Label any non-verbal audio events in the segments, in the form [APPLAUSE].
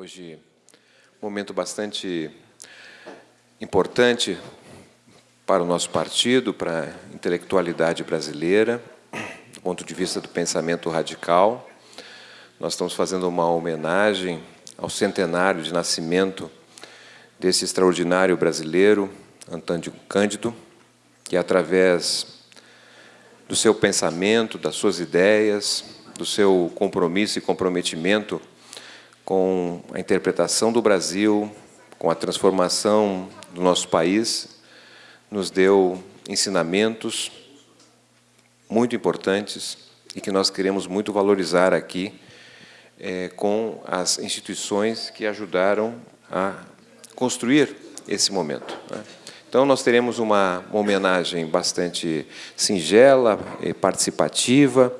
Hoje, um momento bastante importante para o nosso partido, para a intelectualidade brasileira, do ponto de vista do pensamento radical. Nós estamos fazendo uma homenagem ao centenário de nascimento desse extraordinário brasileiro, Antônio Cândido, que através do seu pensamento, das suas ideias, do seu compromisso e comprometimento com a interpretação do Brasil, com a transformação do nosso país, nos deu ensinamentos muito importantes e que nós queremos muito valorizar aqui é, com as instituições que ajudaram a construir esse momento. Né? Então, nós teremos uma, uma, homenagem bastante singela e participativa.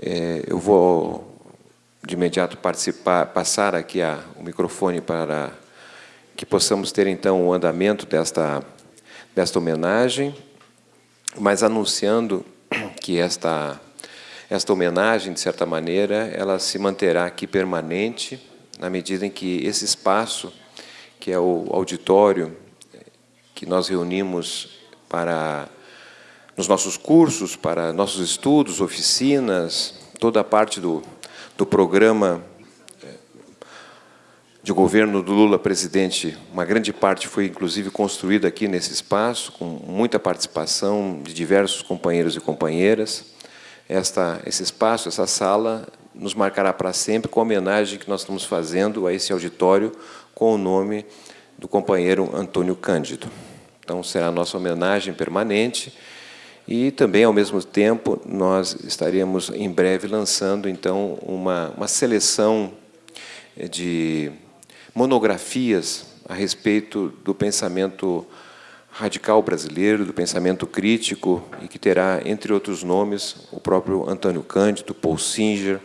É, eu vou, de imediato, passar aqui a, o microfone para que possamos ter, então, o andamento desta, desta homenagem, mas anunciando que esta, esta homenagem, de certa maneira, ela se manterá aqui permanente, na medida em que esse espaço, que é o auditório que nós reunimos para nos nossos cursos, para nossos estudos, oficinas, toda a parte do, do programa eh, de governo do Lula presidente, uma grande parte foi inclusive construída aqui nesse espaço, com muita participação de diversos companheiros e companheiras. Esta, esse espaço, essa sala, nos marcará para sempre com a homenagem que nós estamos fazendo a esse auditório com o nome do companheiro Antônio Cândido. Então, será a nossa homenagem permanente e também, ao mesmo tempo, nós estaremos em breve lançando, então, uma, uma seleção de monografias a respeito do pensamento radical brasileiro, do pensamento crítico, e que terá, entre outros nomes, o próprio Antônio Cândido, Paul Singer,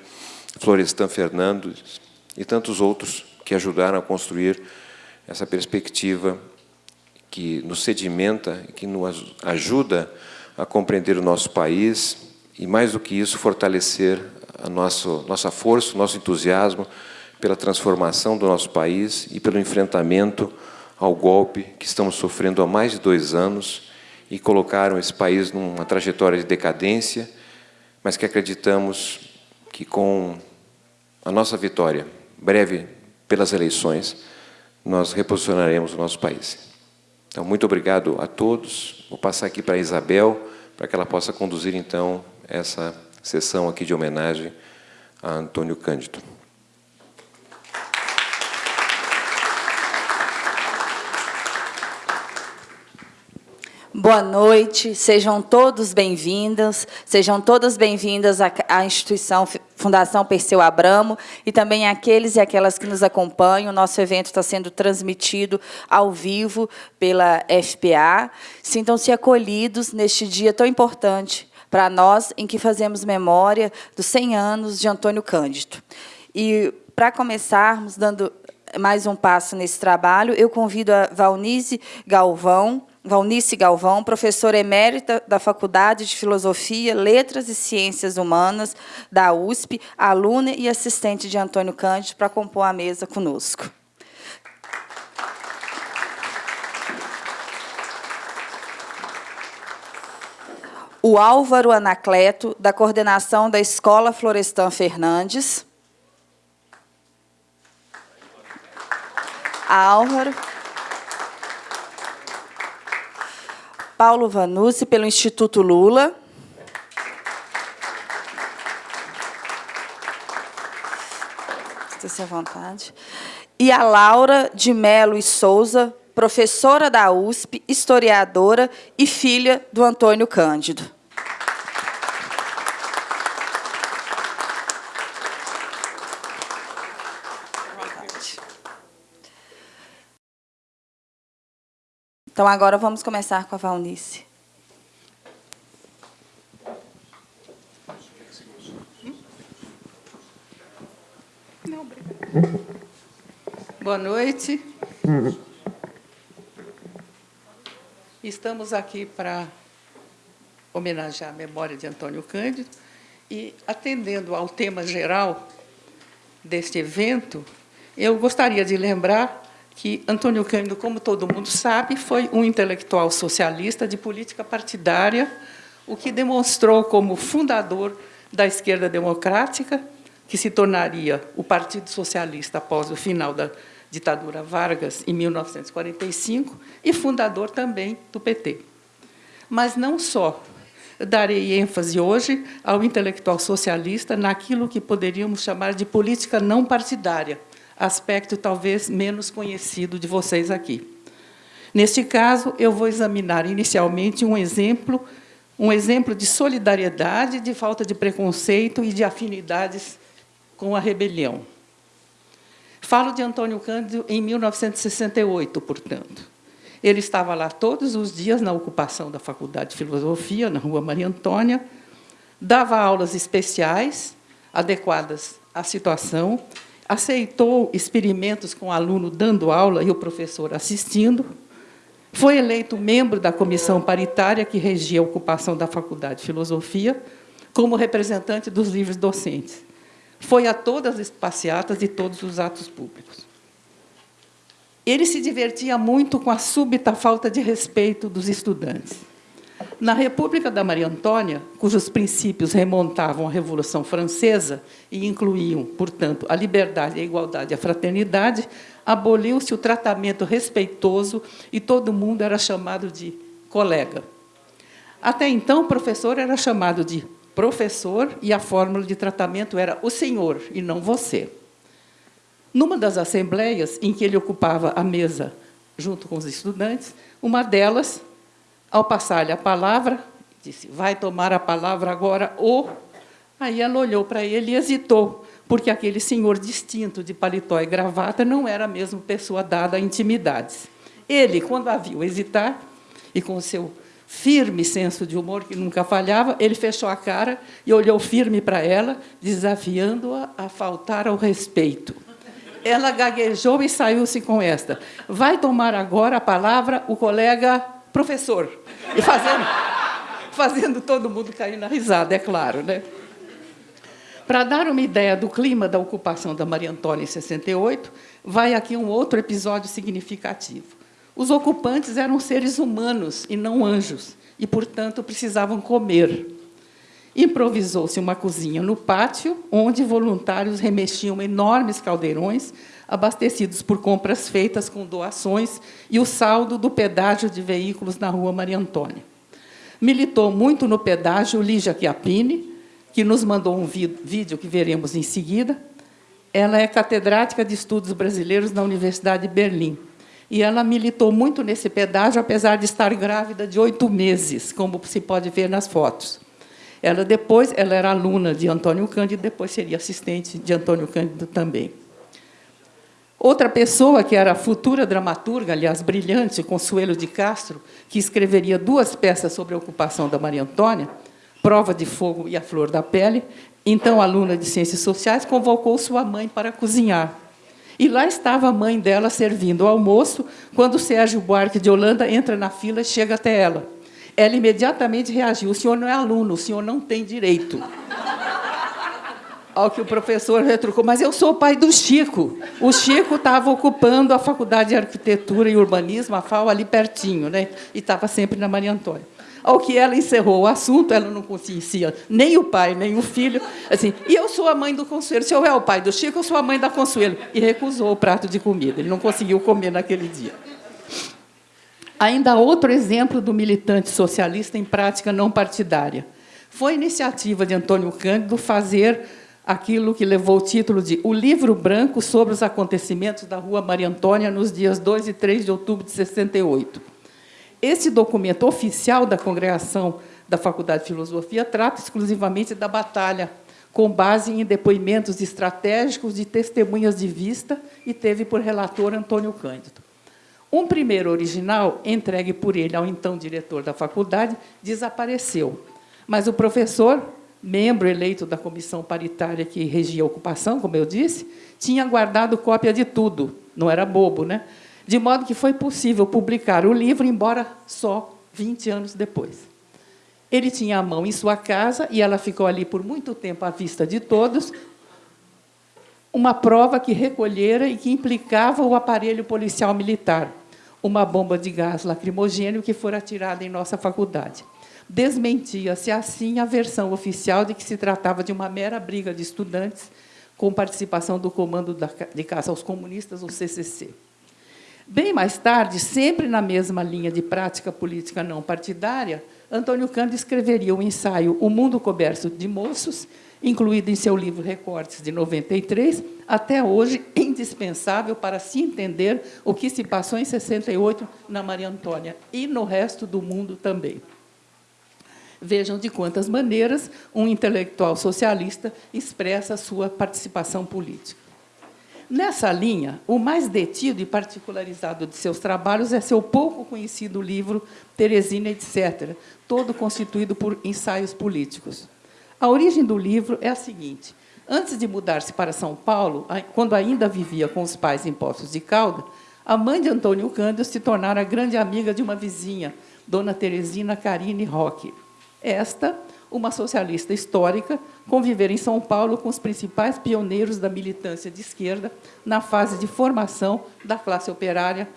Florestan Fernandes e tantos outros que ajudaram a construir essa perspectiva que nos sedimenta, que nos ajuda a compreender o nosso país e, mais do que isso, fortalecer a nosso, nossa força, o nosso entusiasmo pela transformação do nosso país e pelo enfrentamento ao golpe que estamos sofrendo há mais de dois anos e colocaram esse país numa trajetória de decadência, mas que acreditamos que com a nossa vitória, breve pelas eleições, nós reposicionaremos o nosso país. Então, muito obrigado a todos. Vou passar aqui para a Isabel, para que ela possa conduzir, então, essa sessão aqui de homenagem a Antônio Cândido. Boa noite, sejam todos bem-vindos, sejam todas bem-vindas à instituição Fundação Perseu Abramo e também aqueles e aquelas que nos acompanham. O nosso evento está sendo transmitido ao vivo pela FPA. Sintam-se acolhidos neste dia tão importante para nós, em que fazemos memória dos 100 anos de Antônio Cândido. E, para começarmos, dando mais um passo nesse trabalho, eu convido a Valnise Galvão, Valnice Galvão, professora emérita da Faculdade de Filosofia, Letras e Ciências Humanas da USP, aluna e assistente de Antônio Cândido, para compor a mesa conosco. O Álvaro Anacleto, da coordenação da Escola Florestan Fernandes. Álvaro. Paulo Vanucci, pelo Instituto Lula. Esteja à vontade. E a Laura de Melo e Souza, professora da USP, historiadora e filha do Antônio Cândido. Então, agora vamos começar com a Valnice. Boa noite. Estamos aqui para homenagear a memória de Antônio Cândido e, atendendo ao tema geral deste evento, Eu gostaria de lembrar que Antônio Cândido, como todo mundo sabe, foi um intelectual socialista de política partidária, o que demonstrou como fundador da esquerda democrática, que se tornaria o Partido Socialista após o final da ditadura Vargas, em 1945, e fundador também do PT. Mas não só. Darei ênfase hoje ao intelectual socialista naquilo que poderíamos chamar de política não partidária, aspecto talvez menos conhecido de vocês aqui. Neste caso, eu vou examinar inicialmente um exemplo, um exemplo de solidariedade, de falta de preconceito e de afinidades com a rebelião. Falo de Antônio Cândido em 1968, portanto. Ele estava lá todos os dias na ocupação da Faculdade de Filosofia, na Rua Maria Antônia, dava aulas especiais, adequadas à situação, aceitou experimentos com o aluno dando aula e o professor assistindo, foi eleito membro da comissão paritária que regia a ocupação da Faculdade de Filosofia, como representante dos livros docentes. Foi a todas as passeatas e todos os atos públicos. Ele se divertia muito com a súbita falta de respeito dos estudantes. Na República da Maria Antônia, cujos princípios remontavam à Revolução Francesa e incluíam, portanto, a liberdade, a igualdade e a fraternidade, aboliu-se o tratamento respeitoso e todo mundo era chamado de colega. Até então, o professor era chamado de professor e a fórmula de tratamento era o senhor e não você. Numa das assembleias em que ele ocupava a mesa junto com os estudantes, uma delas ao passar-lhe a palavra, disse, vai tomar a palavra agora o... Aí ela olhou para ele e hesitou, porque aquele senhor distinto de paletó e gravata não era a mesma pessoa dada a intimidades. Ele, quando a viu hesitar, e com seu firme senso de humor que nunca falhava, ele fechou a cara e olhou firme para ela, desafiando-a a faltar ao respeito. Ela gaguejou e saiu-se com esta. Vai tomar agora a palavra o colega professor. E fazendo, fazendo todo mundo cair na risada, é claro. Né? Para dar uma ideia do clima da ocupação da Maria Antônia em 68, vai aqui um outro episódio significativo. Os ocupantes eram seres humanos e não anjos, e, portanto, precisavam comer. Improvisou-se uma cozinha no pátio, onde voluntários remexiam enormes caldeirões abastecidos por compras feitas com doações e o saldo do pedágio de veículos na rua Maria Antônia. Militou muito no pedágio Lígia Chiappini, que nos mandou um vídeo que veremos em seguida. Ela é catedrática de Estudos Brasileiros na Universidade de Berlim. E ela militou muito nesse pedágio, apesar de estar grávida de oito meses, como se pode ver nas fotos. Ela depois, ela era aluna de Antônio Cândido, depois seria assistente de Antônio Cândido também. Outra pessoa, que era a futura dramaturga, aliás, brilhante, Consuelo de Castro, que escreveria duas peças sobre a ocupação da Maria Antônia, Prova de Fogo e A Flor da Pele, então aluna de Ciências Sociais, convocou sua mãe para cozinhar. E lá estava a mãe dela servindo o almoço, quando Sérgio Buarque de Holanda entra na fila e chega até ela. Ela imediatamente reagiu, o senhor não é aluno, o senhor não tem direito ao que o professor retrucou, mas eu sou o pai do Chico. O Chico estava ocupando a Faculdade de Arquitetura e Urbanismo, a FAO, ali pertinho, né? e estava sempre na Maria Antônia. Ao que ela encerrou o assunto, ela não conhecia nem o pai, nem o filho. Assim, e eu sou a mãe do Consuelo. Se eu é o pai do Chico, eu sou a mãe da Consuelo. E recusou o prato de comida. Ele não conseguiu comer naquele dia. Ainda outro exemplo do militante socialista em prática não partidária. Foi iniciativa de Antônio Cândido fazer aquilo que levou o título de O Livro Branco sobre os acontecimentos da Rua Maria Antônia nos dias 2 e 3 de outubro de 68. Esse documento oficial da congregação da Faculdade de Filosofia trata exclusivamente da batalha, com base em depoimentos estratégicos de testemunhas de vista e teve por relator Antônio Cândido. Um primeiro original, entregue por ele ao então diretor da faculdade, desapareceu, mas o professor membro eleito da comissão paritária que regia a ocupação, como eu disse, tinha guardado cópia de tudo, não era bobo, né? De modo que foi possível publicar o livro, embora só 20 anos depois. Ele tinha a mão em sua casa e ela ficou ali por muito tempo à vista de todos, uma prova que recolhera e que implicava o aparelho policial militar, uma bomba de gás lacrimogêneo que fora atirada em nossa faculdade. Desmentia-se assim a versão oficial de que se tratava de uma mera briga de estudantes com participação do Comando de Caça aos Comunistas, o CCC. Bem mais tarde, sempre na mesma linha de prática política não partidária, Antônio Cândido escreveria o ensaio O Mundo Coberto de Moços, incluído em seu livro Recortes de 93, até hoje indispensável para se entender o que se passou em 68 na Maria Antônia e no resto do mundo também. Vejam de quantas maneiras um intelectual socialista expressa sua participação política. Nessa linha, o mais detido e particularizado de seus trabalhos é seu pouco conhecido livro Teresina, etc., todo constituído por ensaios políticos. A origem do livro é a seguinte. Antes de mudar-se para São Paulo, quando ainda vivia com os pais em Poços de Calda, a mãe de Antônio Cândido se tornara grande amiga de uma vizinha, Dona Teresina Carine Roque. Esta, uma socialista histórica, convivera em São Paulo com os principais pioneiros da militância de esquerda na fase de formação da classe operária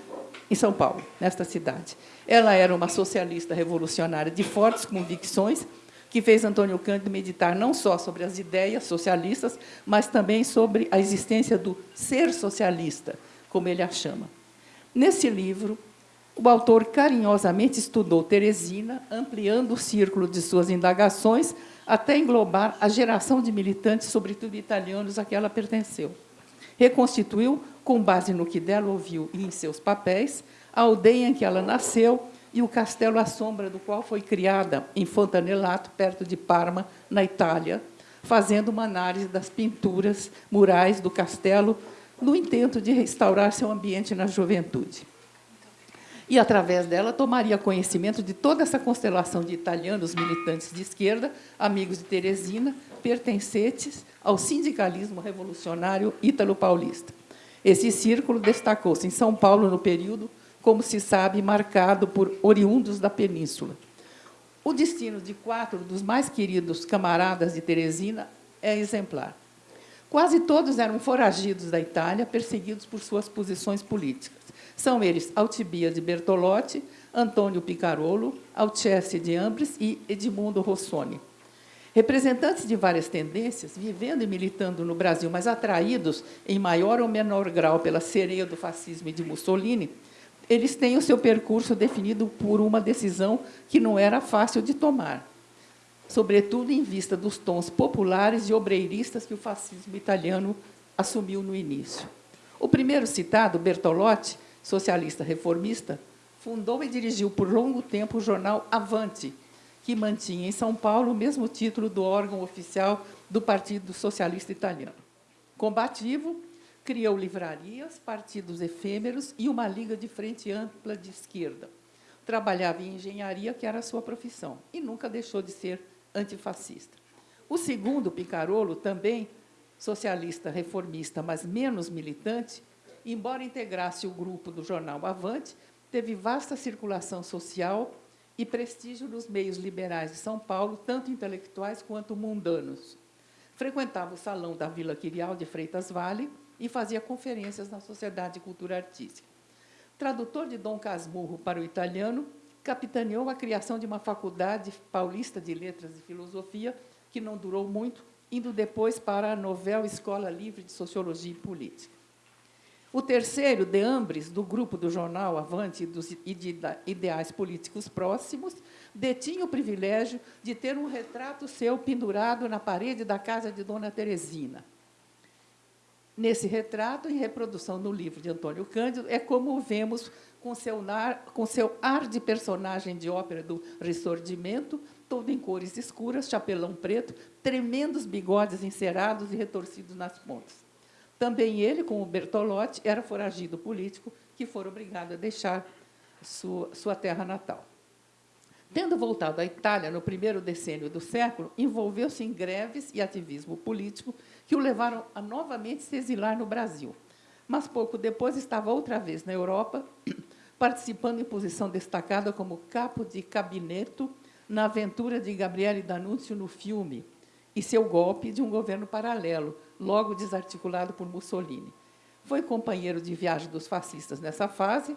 em São Paulo, nesta cidade. Ela era uma socialista revolucionária de fortes convicções, que fez Antônio Cândido meditar não só sobre as ideias socialistas, mas também sobre a existência do ser socialista, como ele a chama. Nesse livro, o autor carinhosamente estudou Teresina, ampliando o círculo de suas indagações até englobar a geração de militantes, sobretudo italianos, a que ela pertenceu. Reconstituiu, com base no que dela ouviu e em seus papéis, a aldeia em que ela nasceu e o castelo à sombra do qual foi criada em Fontanelato, perto de Parma, na Itália, fazendo uma análise das pinturas murais do castelo no intento de restaurar seu ambiente na juventude e, através dela, tomaria conhecimento de toda essa constelação de italianos militantes de esquerda, amigos de Teresina, pertencentes ao sindicalismo revolucionário ítalo-paulista. Esse círculo destacou-se em São Paulo no período, como se sabe, marcado por oriundos da península. O destino de quatro dos mais queridos camaradas de Teresina é exemplar. Quase todos eram foragidos da Itália, perseguidos por suas posições políticas. São eles Alcibiades Bertolotti, Antônio Picarolo, Alceste de Ambres e Edmundo Rossoni. Representantes de várias tendências, vivendo e militando no Brasil, mas atraídos em maior ou menor grau pela sereia do fascismo e de Mussolini, eles têm o seu percurso definido por uma decisão que não era fácil de tomar, sobretudo em vista dos tons populares e obreiristas que o fascismo italiano assumiu no início. O primeiro citado, Bertolotti, socialista reformista, fundou e dirigiu por longo tempo o jornal Avante, que mantinha em São Paulo o mesmo título do órgão oficial do Partido Socialista Italiano. Combativo, criou livrarias, partidos efêmeros e uma liga de frente ampla de esquerda. Trabalhava em engenharia, que era a sua profissão, e nunca deixou de ser antifascista. O segundo, Picarolo, também socialista reformista, mas menos militante, embora integrasse o grupo do jornal Avante, teve vasta circulação social e prestígio nos meios liberais de São Paulo, tanto intelectuais quanto mundanos. Frequentava o salão da Vila Quirial de Freitas Vale e fazia conferências na Sociedade de Cultura Artística. Tradutor de Dom Casmurro para o italiano, capitaneou a criação de uma faculdade paulista de letras e filosofia, que não durou muito, indo depois para a Novel Escola Livre de Sociologia e Política. O terceiro, de Ambres, do grupo do jornal Avante e de ideais políticos próximos, detinha o privilégio de ter um retrato seu pendurado na parede da casa de Dona Teresina. Nesse retrato, em reprodução no livro de Antônio Cândido, é como o vemos com seu, nar, com seu ar de personagem de ópera do Ressordimento, todo em cores escuras, chapelão preto, tremendos bigodes encerados e retorcidos nas pontas. Também ele, como Bertolotti, era foragido político que foi obrigado a deixar sua, sua terra natal. Tendo voltado à Itália no primeiro decênio do século, envolveu-se em greves e ativismo político que o levaram a novamente se exilar no Brasil. Mas pouco depois estava outra vez na Europa, [CLEARS THROAT] participando em posição destacada como capo de cabineto na aventura de Gabriele D'Annunzio no filme e seu golpe de um governo paralelo, logo desarticulado por Mussolini. Foi companheiro de viagem dos fascistas nessa fase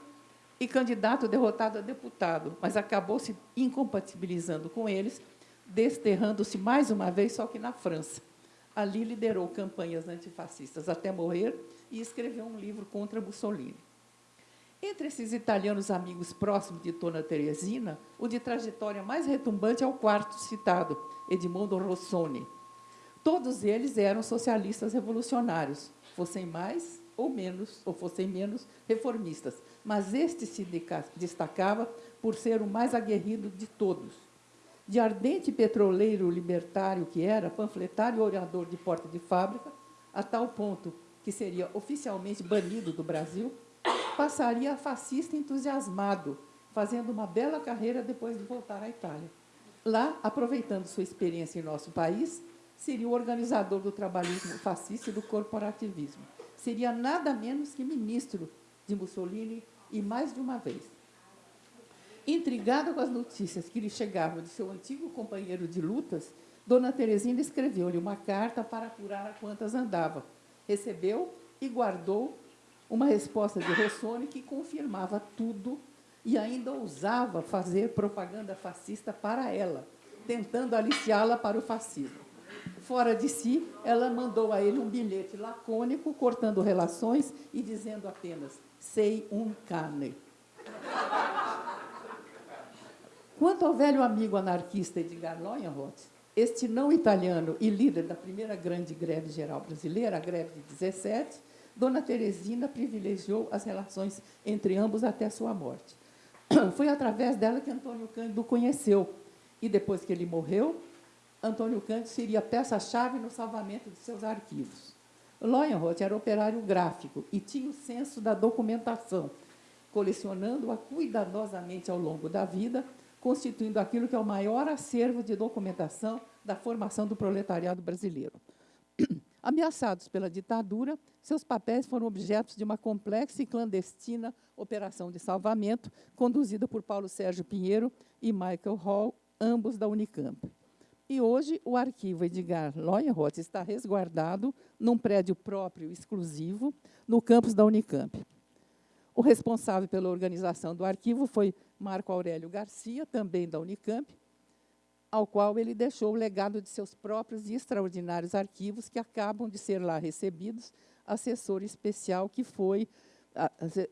e candidato derrotado a deputado, mas acabou se incompatibilizando com eles, desterrando-se mais uma vez, só que na França. Ali liderou campanhas antifascistas até morrer e escreveu um livro contra Mussolini. Entre esses italianos amigos próximos de Dona Teresina, o de trajetória mais retumbante é o quarto citado, Edmondo Rossoni. Todos eles eram socialistas revolucionários, fossem mais ou menos, ou fossem menos reformistas, mas este se destacava por ser o mais aguerrido de todos. De ardente petroleiro libertário que era, panfletário e orador de porta de fábrica, a tal ponto que seria oficialmente banido do Brasil, passaria a fascista entusiasmado, fazendo uma bela carreira depois de voltar à Itália. Lá, aproveitando sua experiência em nosso país, seria o organizador do trabalhismo fascista e do corporativismo. Seria nada menos que ministro de Mussolini e mais de uma vez. Intrigada com as notícias que lhe chegavam de seu antigo companheiro de lutas, Dona Teresina escreveu-lhe uma carta para apurar a quantas andava. Recebeu e guardou uma resposta de Rossoni que confirmava tudo e ainda ousava fazer propaganda fascista para ela, tentando aliciá-la para o fascismo. Fora de si, ela mandou a ele um bilhete lacônico, cortando relações e dizendo apenas: sei um cane. Quanto ao velho amigo anarquista Edgar Leuenroth, este não italiano e líder da primeira grande greve geral brasileira, a greve de 17, Dona Teresina privilegiou as relações entre ambos até sua morte. [CLEARS THROAT] Foi através dela que Antônio Cândido o conheceu. E depois que ele morreu, Antônio Cândido seria peça-chave no salvamento de seus arquivos. Leuenroth era operário gráfico e tinha o senso da documentação, colecionando-a cuidadosamente ao longo da vida, constituindo aquilo que é o maior acervo de documentação da formação do proletariado brasileiro. Ameaçados pela ditadura, seus papéis foram objetos de uma complexa e clandestina operação de salvamento conduzida por Paulo Sérgio Pinheiro e Michael Hall, ambos da Unicamp. E hoje o arquivo Edgar Leuenroth está resguardado num prédio próprio exclusivo no campus da Unicamp. O responsável pela organização do arquivo foi Marco Aurélio Garcia, também da Unicamp, ao qual ele deixou o legado de seus próprios e extraordinários arquivos, que acabam de ser lá recebidos, assessor especial que foi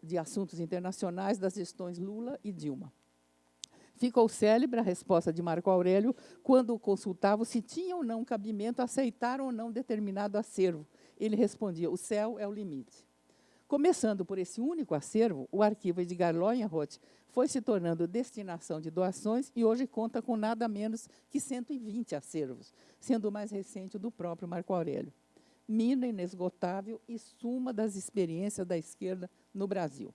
de assuntos internacionais das gestões Lula e Dilma. Ficou célebre a resposta de Marco Aurélio quando o consultava se tinha ou não cabimento aceitar ou não determinado acervo. Ele respondia, o céu é o limite. Começando por esse único acervo, o arquivo Edgar Leuenroth foi se tornando destinação de doações e hoje conta com nada menos que 120 acervos, sendo o mais recente o do próprio Marco Aurélio. Mina inesgotável e suma das experiências da esquerda no Brasil.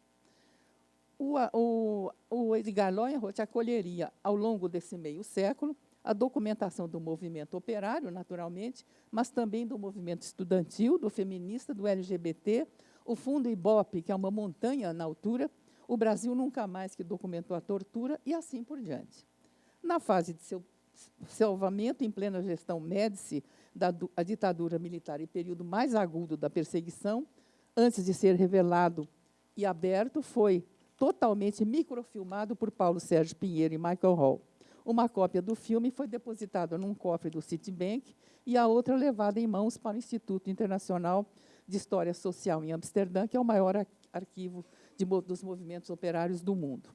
O, o, o Edgar Leuenroth acolheria, ao longo desse meio século, a documentação do movimento operário, naturalmente, mas também do movimento estudantil, do feminista, do LGBT, o fundo Ibope, que é uma montanha na altura, o Brasil nunca mais que documentou a tortura e assim por diante. Na fase de seu salvamento em plena gestão Médici da a ditadura militar e período mais agudo da perseguição, antes de ser revelado e aberto, foi totalmente microfilmado por Paulo Sérgio Pinheiro e Michael Hall. Uma cópia do filme foi depositada num cofre do Citibank e a outra levada em mãos para o Instituto Internacional de História Social em Amsterdã, que é o maior arquivo de, dos movimentos operários do mundo.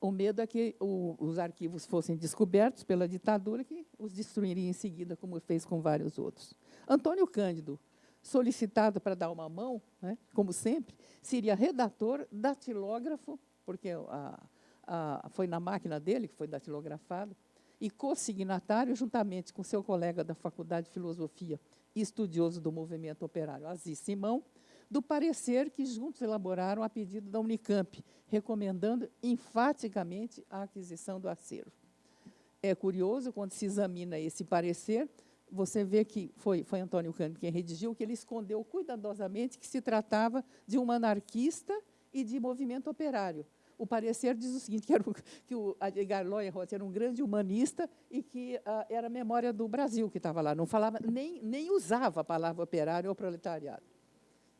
O medo é que o, os arquivos fossem descobertos pela ditadura, que os destruiria em seguida, como fez com vários outros. Antônio Cândido, solicitado para dar uma mão, né, como sempre, seria redator, datilógrafo, porque a, a, foi na máquina dele que foi datilografado, e consignatário, juntamente com seu colega da Faculdade de Filosofia e estudioso do movimento operário, Aziz Simão, do parecer que juntos elaboraram a pedido da Unicamp, recomendando enfaticamente a aquisição do acervo. É curioso, quando se examina esse parecer, você vê que foi, foi Antônio Cândido quem redigiu, que ele escondeu cuidadosamente que se tratava de um anarquista e de movimento operário, o parecer diz o seguinte, que, era o, que o Edgar Loyenroth era um grande humanista e que uh, era a memória do Brasil que estava lá, não falava, nem, nem usava a palavra operário ou proletariado.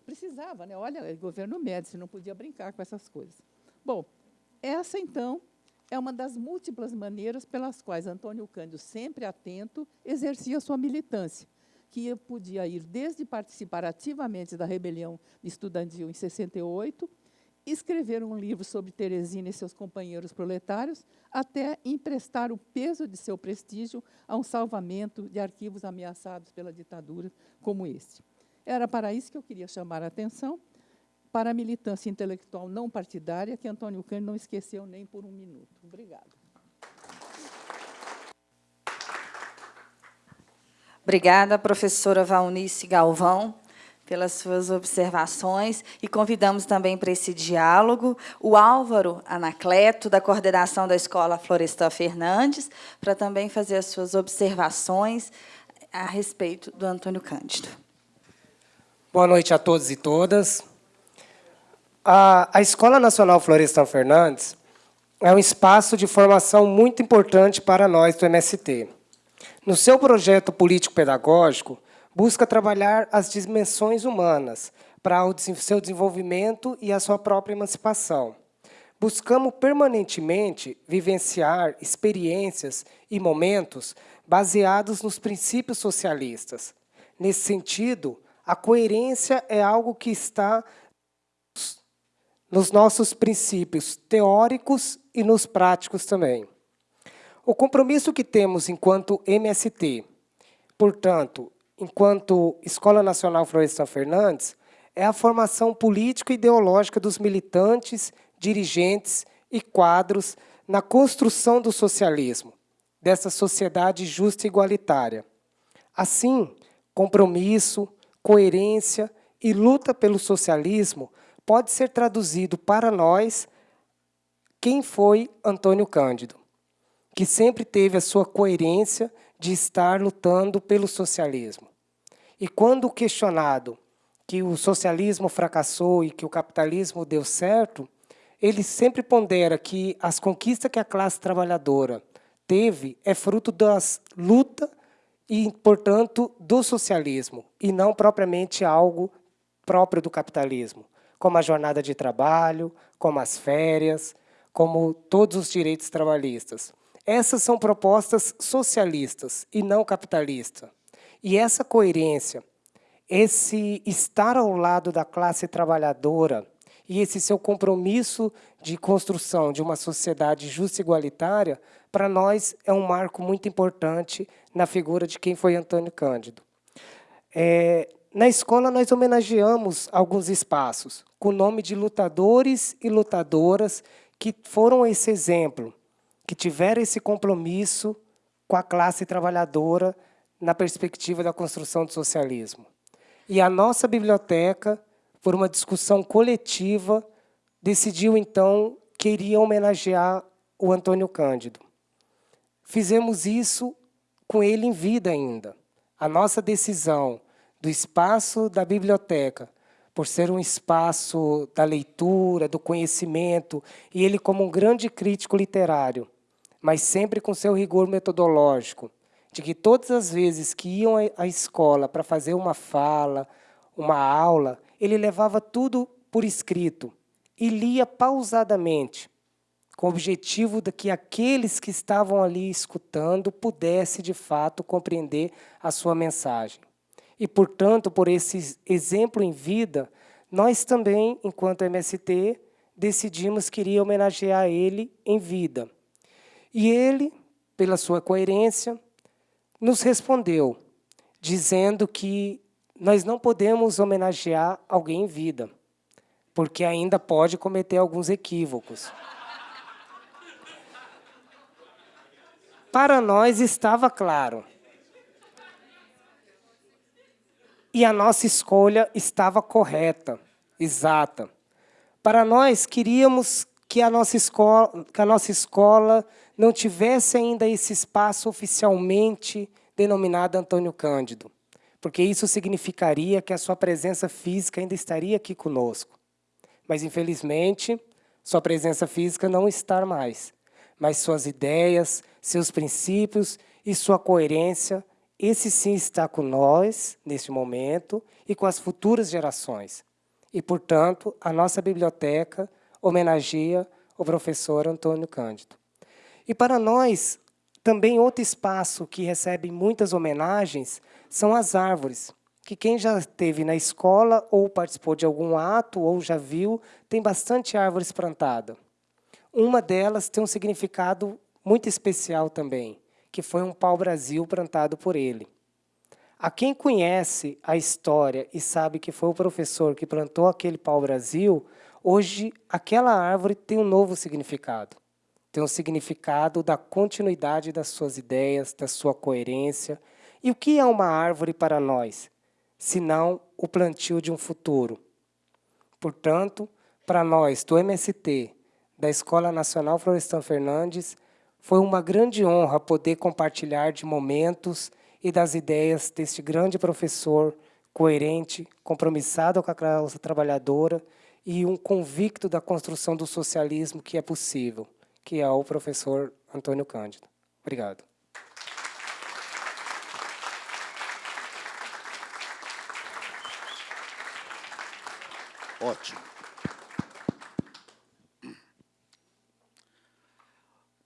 Precisava, né? olha, é governo Médici, não podia brincar com essas coisas. Bom, essa, então, é uma das múltiplas maneiras pelas quais Antônio Cândido, sempre atento, exercia sua militância, que podia ir desde participar ativamente da rebelião estudantil em 68, escrever um livro sobre Teresina e seus companheiros proletários, até emprestar o peso de seu prestígio a um salvamento de arquivos ameaçados pela ditadura como este. Era para isso que eu queria chamar a atenção, para a militância intelectual não partidária, que Antônio Cândido não esqueceu nem por um minuto. Obrigada. Obrigada, professora Valnice Galvão pelas suas observações e convidamos também para esse diálogo o Álvaro Anacleto, da coordenação da Escola Florestan Fernandes, para também fazer as suas observações a respeito do Antônio Cândido. Boa noite a todos e todas. A, a Escola Nacional Florestan Fernandes é um espaço de formação muito importante para nós do MST. No seu projeto político-pedagógico, busca trabalhar as dimensões humanas para o seu desenvolvimento e a sua própria emancipação. Buscamos permanentemente vivenciar experiências e momentos baseados nos princípios socialistas. Nesse sentido, a coerência é algo que está nos nossos princípios teóricos e nos práticos também. O compromisso que temos enquanto MST, portanto, enquanto Escola Nacional Florestan Fernandes, é a formação política e ideológica dos militantes, dirigentes e quadros na construção do socialismo, dessa sociedade justa e igualitária. Assim, compromisso, coerência e luta pelo socialismo pode ser traduzido para nós quem foi Antônio Cândido, que sempre teve a sua coerência de estar lutando pelo socialismo. E quando questionado que o socialismo fracassou e que o capitalismo deu certo, ele sempre pondera que as conquistas que a classe trabalhadora teve é fruto das lutas e, portanto, do socialismo, e não propriamente algo próprio do capitalismo, como a jornada de trabalho, como as férias, como todos os direitos trabalhistas. Essas são propostas socialistas e não capitalistas. E essa coerência, esse estar ao lado da classe trabalhadora e esse seu compromisso de construção de uma sociedade justa e igualitária, para nós é um marco muito importante na figura de quem foi Antônio Cândido. É, na escola, nós homenageamos alguns espaços com o nome de lutadores e lutadoras que foram esse exemplo que tiveram esse compromisso com a classe trabalhadora na perspectiva da construção do socialismo. E a nossa biblioteca, por uma discussão coletiva, decidiu, então, que iria homenagear o Antônio Cândido. Fizemos isso com ele em vida ainda. A nossa decisão do espaço da biblioteca por ser um espaço da leitura, do conhecimento, e ele como um grande crítico literário, mas sempre com seu rigor metodológico, de que todas as vezes que iam à escola para fazer uma fala, uma aula, ele levava tudo por escrito e lia pausadamente, com o objetivo de que aqueles que estavam ali escutando pudessem, de fato, compreender a sua mensagem. E, portanto, por esse exemplo em vida, nós também, enquanto MST, decidimos que iria homenagear ele em vida. E ele, pela sua coerência, nos respondeu, dizendo que nós não podemos homenagear alguém em vida, porque ainda pode cometer alguns equívocos. Para nós estava claro e a nossa escolha estava correta, exata. Para nós, queríamos que a nossa escola, que a nossa escola não tivesse ainda esse espaço oficialmente denominado Antônio Cândido, porque isso significaria que a sua presença física ainda estaria aqui conosco. Mas, infelizmente, sua presença física não estar mais, mas suas ideias, seus princípios e sua coerência, esse sim está com nós, neste momento, e com as futuras gerações. E, portanto, a nossa biblioteca homenageia o professor Antônio Cândido. E para nós, também outro espaço que recebe muitas homenagens são as árvores, que quem já esteve na escola ou participou de algum ato ou já viu, tem bastante árvores plantadas. Uma delas tem um significado muito especial também, que foi um pau-brasil plantado por ele. A quem conhece a história e sabe que foi o professor que plantou aquele pau-brasil, hoje aquela árvore tem um novo significado. Tem um significado da continuidade das suas ideias, da sua coerência. E o que é uma árvore para nós? Senão o plantio de um futuro. Portanto, para nós do MST, da Escola Nacional Florestan Fernandes, foi uma grande honra poder compartilhar de momentos e das ideias deste grande professor, coerente, compromissado com a classe trabalhadora e um convicto da construção do socialismo que é possível, que é o professor Antônio Cândido. Obrigado. Ótimo.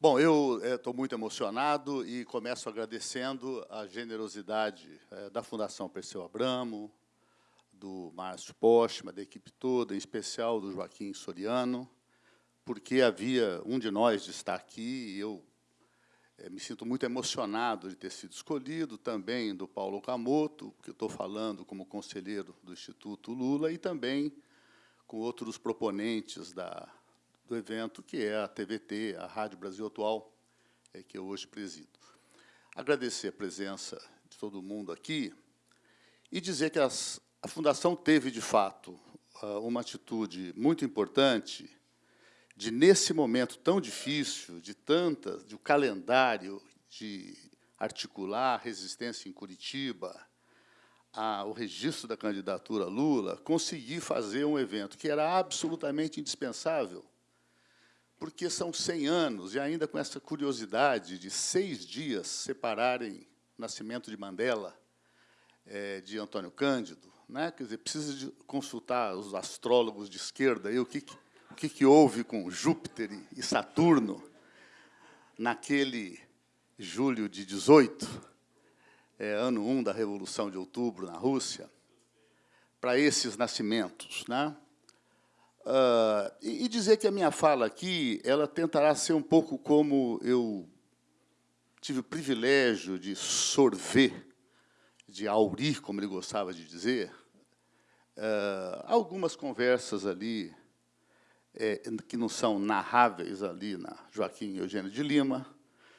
Bom, eu estou é, muito emocionado e começo agradecendo a generosidade é, da Fundação Perseu Abramo, do Márcio Postma, da equipe toda, em especial do Joaquim Soriano, porque havia um de nós de estar aqui e eu é, me sinto muito emocionado de ter sido escolhido, também do Paulo Camoto, que eu estou falando como conselheiro do Instituto Lula, e também com outros proponentes da do evento, que é a TVT, a Rádio Brasil Atual, é, que eu hoje presido. Agradecer a presença de todo mundo aqui e dizer que as, a Fundação teve, de fato, ah, uma atitude muito importante de, nesse momento tão difícil, de tantas, de um calendário, de articular resistência em Curitiba, a, o registro da candidatura Lula, conseguir fazer um evento que era absolutamente indispensável porque são 100 anos, e ainda com essa curiosidade de seis dias separarem o nascimento de Mandela é, de Antônio Cândido, né? quer dizer, precisa consultar os astrólogos de esquerda, aí, o, que, o que, que houve com Júpiter e Saturno naquele julho de 18, é, ano 1 da Revolução de Outubro, na Rússia, para esses nascimentos. Né? Uh, e, e, dizer que a minha fala aqui, ela tentará ser um pouco como eu tive o privilégio de sorver, de aurir, como ele gostava de dizer, uh, algumas conversas ali é, que não são narráveis ali na Joaquim Eugênio de Lima,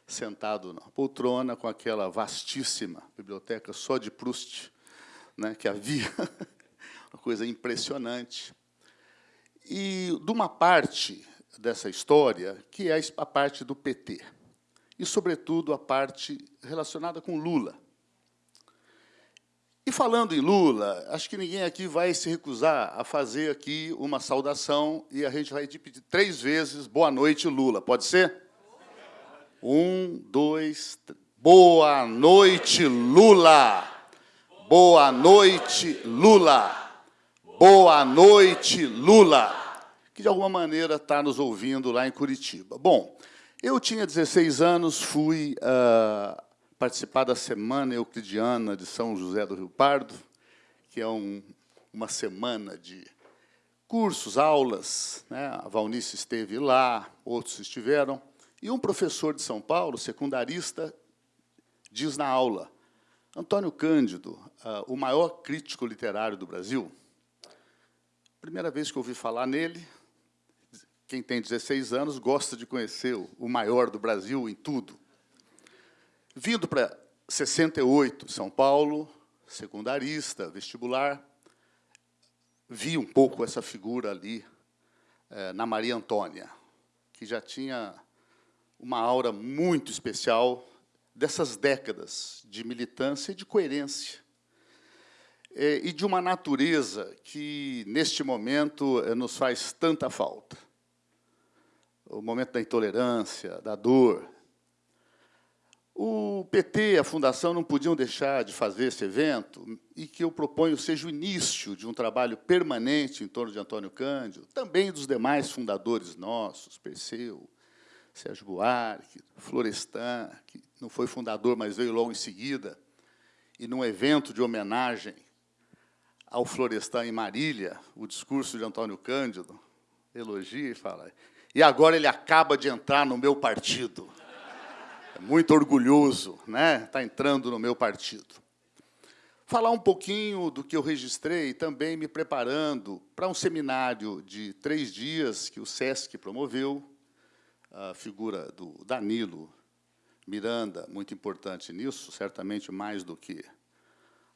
sentado na poltrona com aquela vastíssima biblioteca só de Proust, né, que havia, [LAUGHS] uma coisa impressionante e de uma parte dessa história, que é a parte do PT, e, sobretudo, a parte relacionada com Lula. E falando em Lula, acho que ninguém aqui vai se recusar a fazer aqui uma saudação e a gente vai repetir três vezes boa noite, Lula. Pode ser? Um, dois, três. Boa noite, Lula! Boa noite, Lula! Boa noite, Lula, que de alguma maneira está nos ouvindo lá em Curitiba. Bom, eu tinha 16 anos, fui uh, participar da Semana Euclidiana de São José do Rio Pardo, que é um, uma semana de cursos, aulas. Né? A Valnice esteve lá, outros estiveram. E um professor de São Paulo, secundarista, diz na aula, Antônio Cândido, uh, o maior crítico literário do Brasil, Primeira vez que ouvi falar nele, quem tem 16 anos gosta de conhecer o maior do Brasil em tudo. Vindo para 68, São Paulo, secundarista, vestibular, vi um pouco essa figura ali é, na Maria Antônia, que já tinha uma aura muito especial dessas décadas de militância e de coerência e de uma natureza que, neste momento, é, nos faz tanta falta. o momento da intolerância, da dor. O PT e a Fundação não podiam deixar de fazer esse evento e que eu proponho seja o início de um trabalho permanente em torno de Antônio Cândido, também dos demais fundadores nossos, Perseu, Sérgio Buarque, Florestan, que não foi fundador, mas veio logo em seguida, e num evento de homenagem ao Florestan em Marília, o discurso de Antônio Cândido, elogia e fala, e agora ele acaba de entrar no meu partido. É muito orgulhoso, né? Está entrando no meu partido. Falar um pouquinho do que eu registrei, também me preparando para um seminário de três dias que o SESC promoveu, a figura do Danilo Miranda, muito importante nisso, certamente mais do que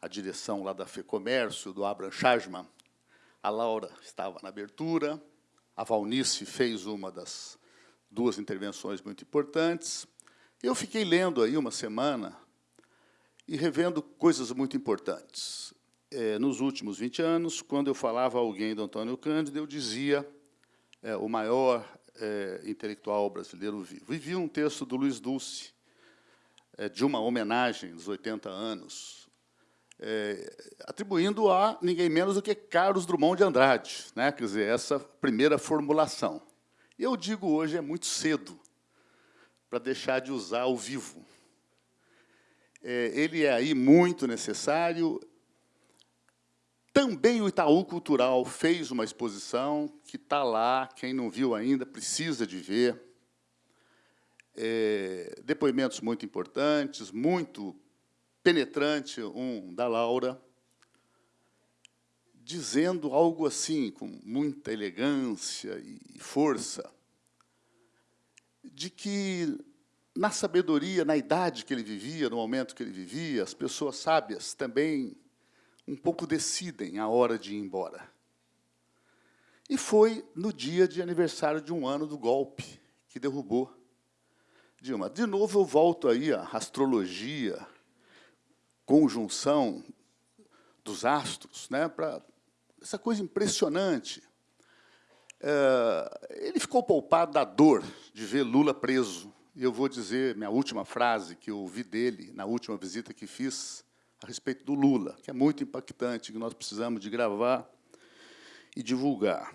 a direção lá da FEComércio, do Abraham Chasman. A Laura estava na abertura, a Valnice fez uma das duas intervenções muito importantes. Eu fiquei lendo aí uma semana e revendo coisas muito importantes. É, nos últimos 20 anos, quando eu falava a alguém do Antônio Cândido, eu dizia é, o maior é, intelectual brasileiro vivo. E vi um texto do Luiz Dulce, é, de uma homenagem dos 80 anos, é, atribuindo a ninguém menos do que Carlos Drummond de Andrade, né? quer dizer, essa primeira formulação. Eu digo hoje é muito cedo para deixar de usar o vivo. É, ele é aí muito necessário. Também o Itaú Cultural fez uma exposição que está lá, quem não viu ainda precisa de ver. É, depoimentos muito importantes, muito penetrante, um da Laura, dizendo algo assim, com muita elegância e força, de que, na sabedoria, na idade que ele vivia, no momento que ele vivia, as pessoas sábias também um pouco decidem a hora de ir embora. E foi no dia de aniversário de um ano do golpe que derrubou Dilma. De novo, eu volto aí à astrologia, conjunção dos astros, né, para essa coisa impressionante. É, ele ficou poupado da dor de ver Lula preso. E eu vou dizer minha última frase que eu ouvi dele na última visita que fiz a respeito do Lula, que é muito impactante, que nós precisamos de gravar e divulgar.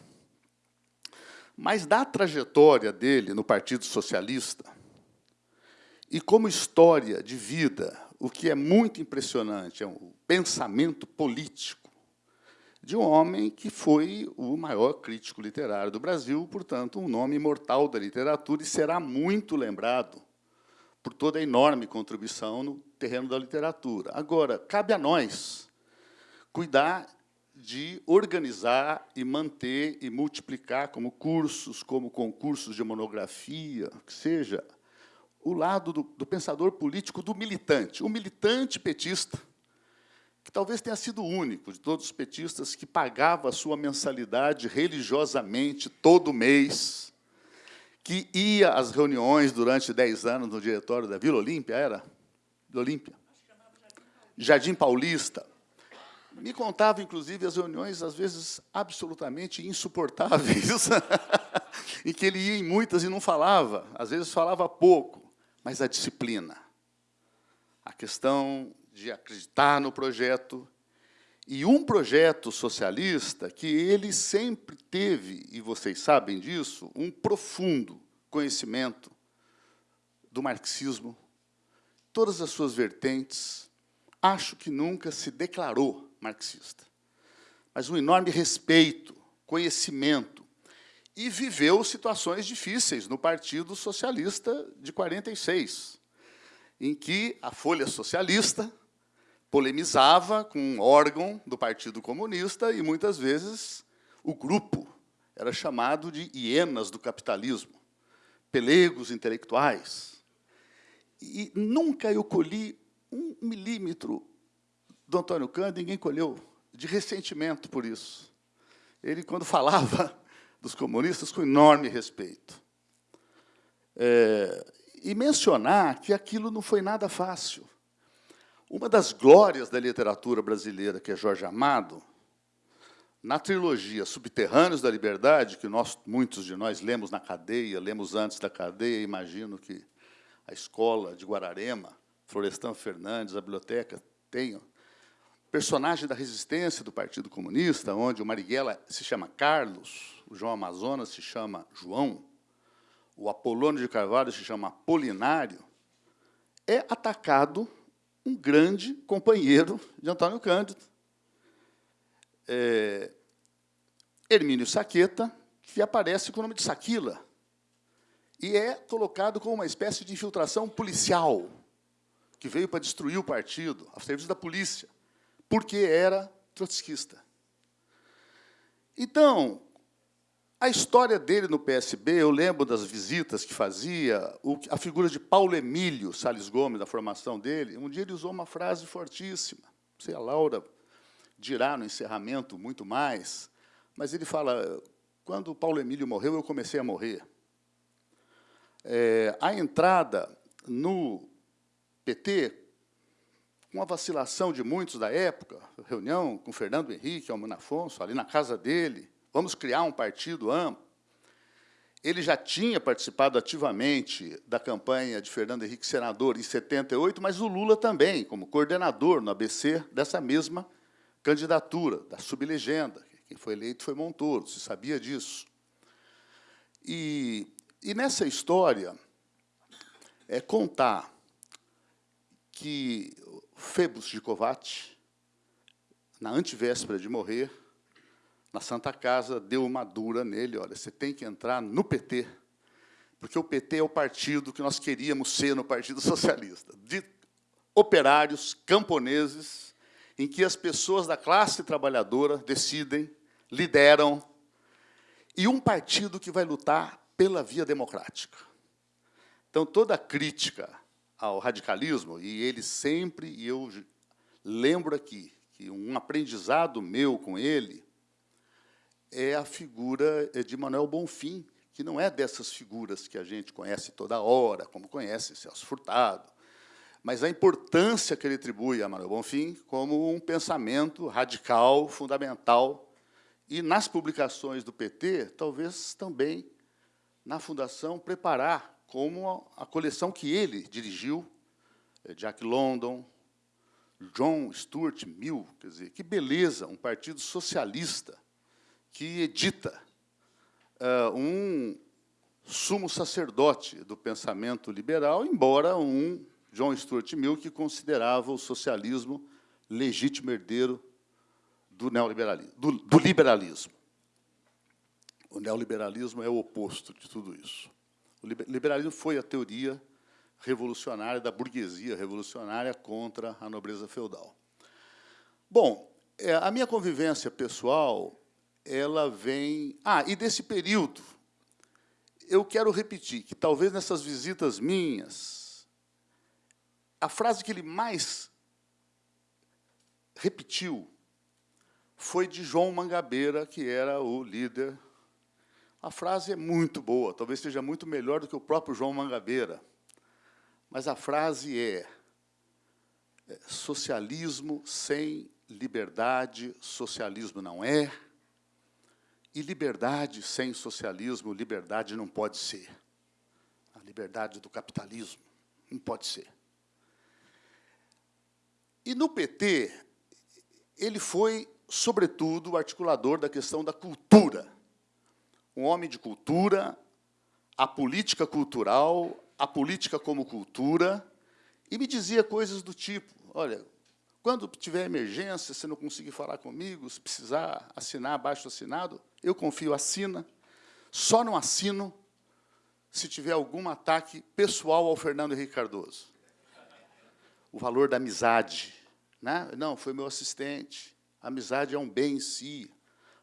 Mas da trajetória dele no Partido Socialista, e como história de vida, o que é muito impressionante é o pensamento político de um homem que foi o maior crítico literário do Brasil, portanto, um nome imortal da literatura e será muito lembrado por toda a enorme contribuição no terreno da literatura. Agora, cabe a nós cuidar de organizar e manter e multiplicar como cursos, como concursos de monografia, que seja, o lado do, do pensador político do militante, o militante petista, que talvez tenha sido o único de todos os petistas que pagava a sua mensalidade religiosamente todo mês, que ia às reuniões durante dez anos no diretório da Vila Olímpia, era? Vila Olímpia? Jardim Paulista. Me contava, inclusive, as reuniões, às vezes, absolutamente insuportáveis, [LAUGHS] em que ele ia em muitas e não falava, às vezes falava pouco, mas a disciplina, a questão de acreditar no projeto, e um projeto socialista que ele sempre teve, e vocês sabem disso, um profundo conhecimento do marxismo, todas as suas vertentes, acho que nunca se declarou marxista, mas um enorme respeito, conhecimento, e viveu situações difíceis no Partido Socialista de 46, em que a Folha Socialista polemizava com um órgão do Partido Comunista e, muitas vezes, o grupo era chamado de hienas do capitalismo, pelegos intelectuais. E nunca eu colhi um milímetro do Antônio Cândido, ninguém colheu, de ressentimento por isso. Ele, quando falava dos comunistas, com enorme respeito. É, e mencionar que aquilo não foi nada fácil. Uma das glórias da literatura brasileira, que é Jorge Amado, na trilogia Subterrâneos da Liberdade, que nós, muitos de nós lemos na cadeia, lemos antes da cadeia, imagino que a escola de Guararema, Florestan Fernandes, a biblioteca, tenham. Personagem da resistência do Partido Comunista, onde o Marighella se chama Carlos, João Amazonas se chama João, o Apolônio de Carvalho se chama Apolinário, é atacado um grande companheiro de Antônio Cândido, é, Hermínio Saqueta, que aparece com o nome de Saquila, e é colocado como uma espécie de infiltração policial, que veio para destruir o partido, ao serviço da polícia, porque era trotskista. Então, a história dele no PSB, eu lembro das visitas que fazia, a figura de Paulo Emílio Salles Gomes, da formação dele, um dia ele usou uma frase fortíssima, não sei, a Laura dirá no encerramento muito mais, mas ele fala, quando Paulo Emílio morreu, eu comecei a morrer. É, a entrada no PT, com a vacilação de muitos da época, reunião com Fernando Henrique, Almano Afonso, ali na casa dele, vamos criar um partido amplo. Ele já tinha participado ativamente da campanha de Fernando Henrique senador em 78, mas o Lula também, como coordenador no ABC dessa mesma candidatura, da sublegenda. Quem foi eleito foi Montoro, se sabia disso. E, e nessa história, é contar que Febus de Kovács, na antivéspera de morrer, na Santa Casa, deu uma dura nele, olha, você tem que entrar no PT, porque o PT é o partido que nós queríamos ser no Partido Socialista, de operários, camponeses, em que as pessoas da classe trabalhadora decidem, lideram, e um partido que vai lutar pela via democrática. Então, toda crítica ao radicalismo, e ele sempre, e eu lembro aqui, que um aprendizado meu com ele é a figura é, de Manuel Bonfim, que não é dessas figuras que a gente conhece toda hora, como conhece Celso Furtado, mas a importância que ele atribui a Manuel Bonfim como um pensamento radical, fundamental, e nas publicações do PT, talvez também na Fundação, preparar como a coleção que ele dirigiu, é, Jack London, John Stuart Mill, quer dizer, que beleza, um partido socialista, que edita uh, um sumo sacerdote do pensamento liberal, embora um John Stuart Mill que considerava o socialismo legítimo herdeiro do neoliberalismo, do, do liberalismo. O neoliberalismo é o oposto de tudo isso. O liberalismo foi a teoria revolucionária da burguesia revolucionária contra a nobreza feudal. Bom, é, a minha convivência pessoal ela vem... Ah, e desse período, eu quero repetir que talvez nessas visitas minhas, a frase que ele mais repetiu foi de João Mangabeira, que era o líder. A frase é muito boa, talvez seja muito melhor do que o próprio João Mangabeira. Mas a frase é, é socialismo sem liberdade, socialismo não é, e liberdade sem socialismo, liberdade não pode ser. A liberdade do capitalismo não pode ser. E no PT, ele foi, sobretudo, o articulador da questão da cultura. Um homem de cultura, a política cultural, a política como cultura, e me dizia coisas do tipo, olha, quando tiver emergência, se não conseguir falar comigo, se precisar assinar abaixo assinado, eu confio, assina. Só não assino se tiver algum ataque pessoal ao Fernando Henrique Cardoso. O valor da amizade. Né? Não, foi meu assistente. A amizade é um bem em si.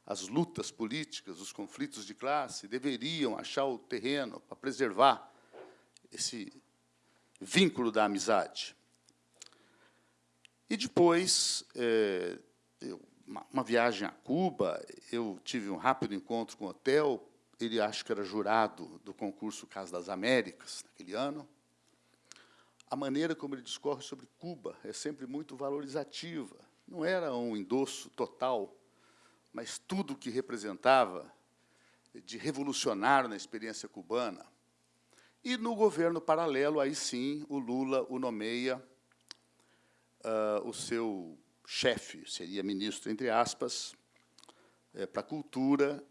As lutas políticas, os conflitos de classe deveriam achar o terreno para preservar esse vínculo da amizade. E depois, é, eu, uma, viagem a Cuba, eu tive um rápido encontro com o hotel, ele acho que era jurado do concurso Casa das Américas, naquele ano. A maneira como ele discorre sobre Cuba é sempre muito valorizativa. Não era um endosso total mas tudo o que representava de revolucionário na experiência cubana. E no governo paralelo, aí sim, o Lula o nomeia uh, o seu chefe, seria ministro, entre aspas, é, para a cultura,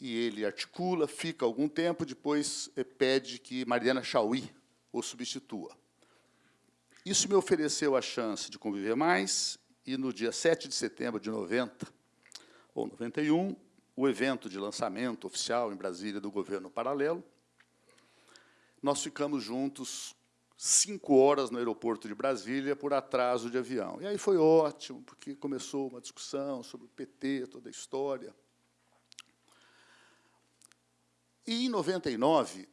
e ele articula, fica algum tempo, depois é, pede que Mariana Chauí o substitua. Isso me ofereceu a chance de conviver mais, e no dia 7 de setembro de 90, ou 91, o evento de lançamento oficial em Brasília do governo paralelo, nós ficamos juntos cinco horas no aeroporto de Brasília por atraso de avião. E aí foi ótimo, porque começou uma discussão sobre o PT, toda a história. E em 99,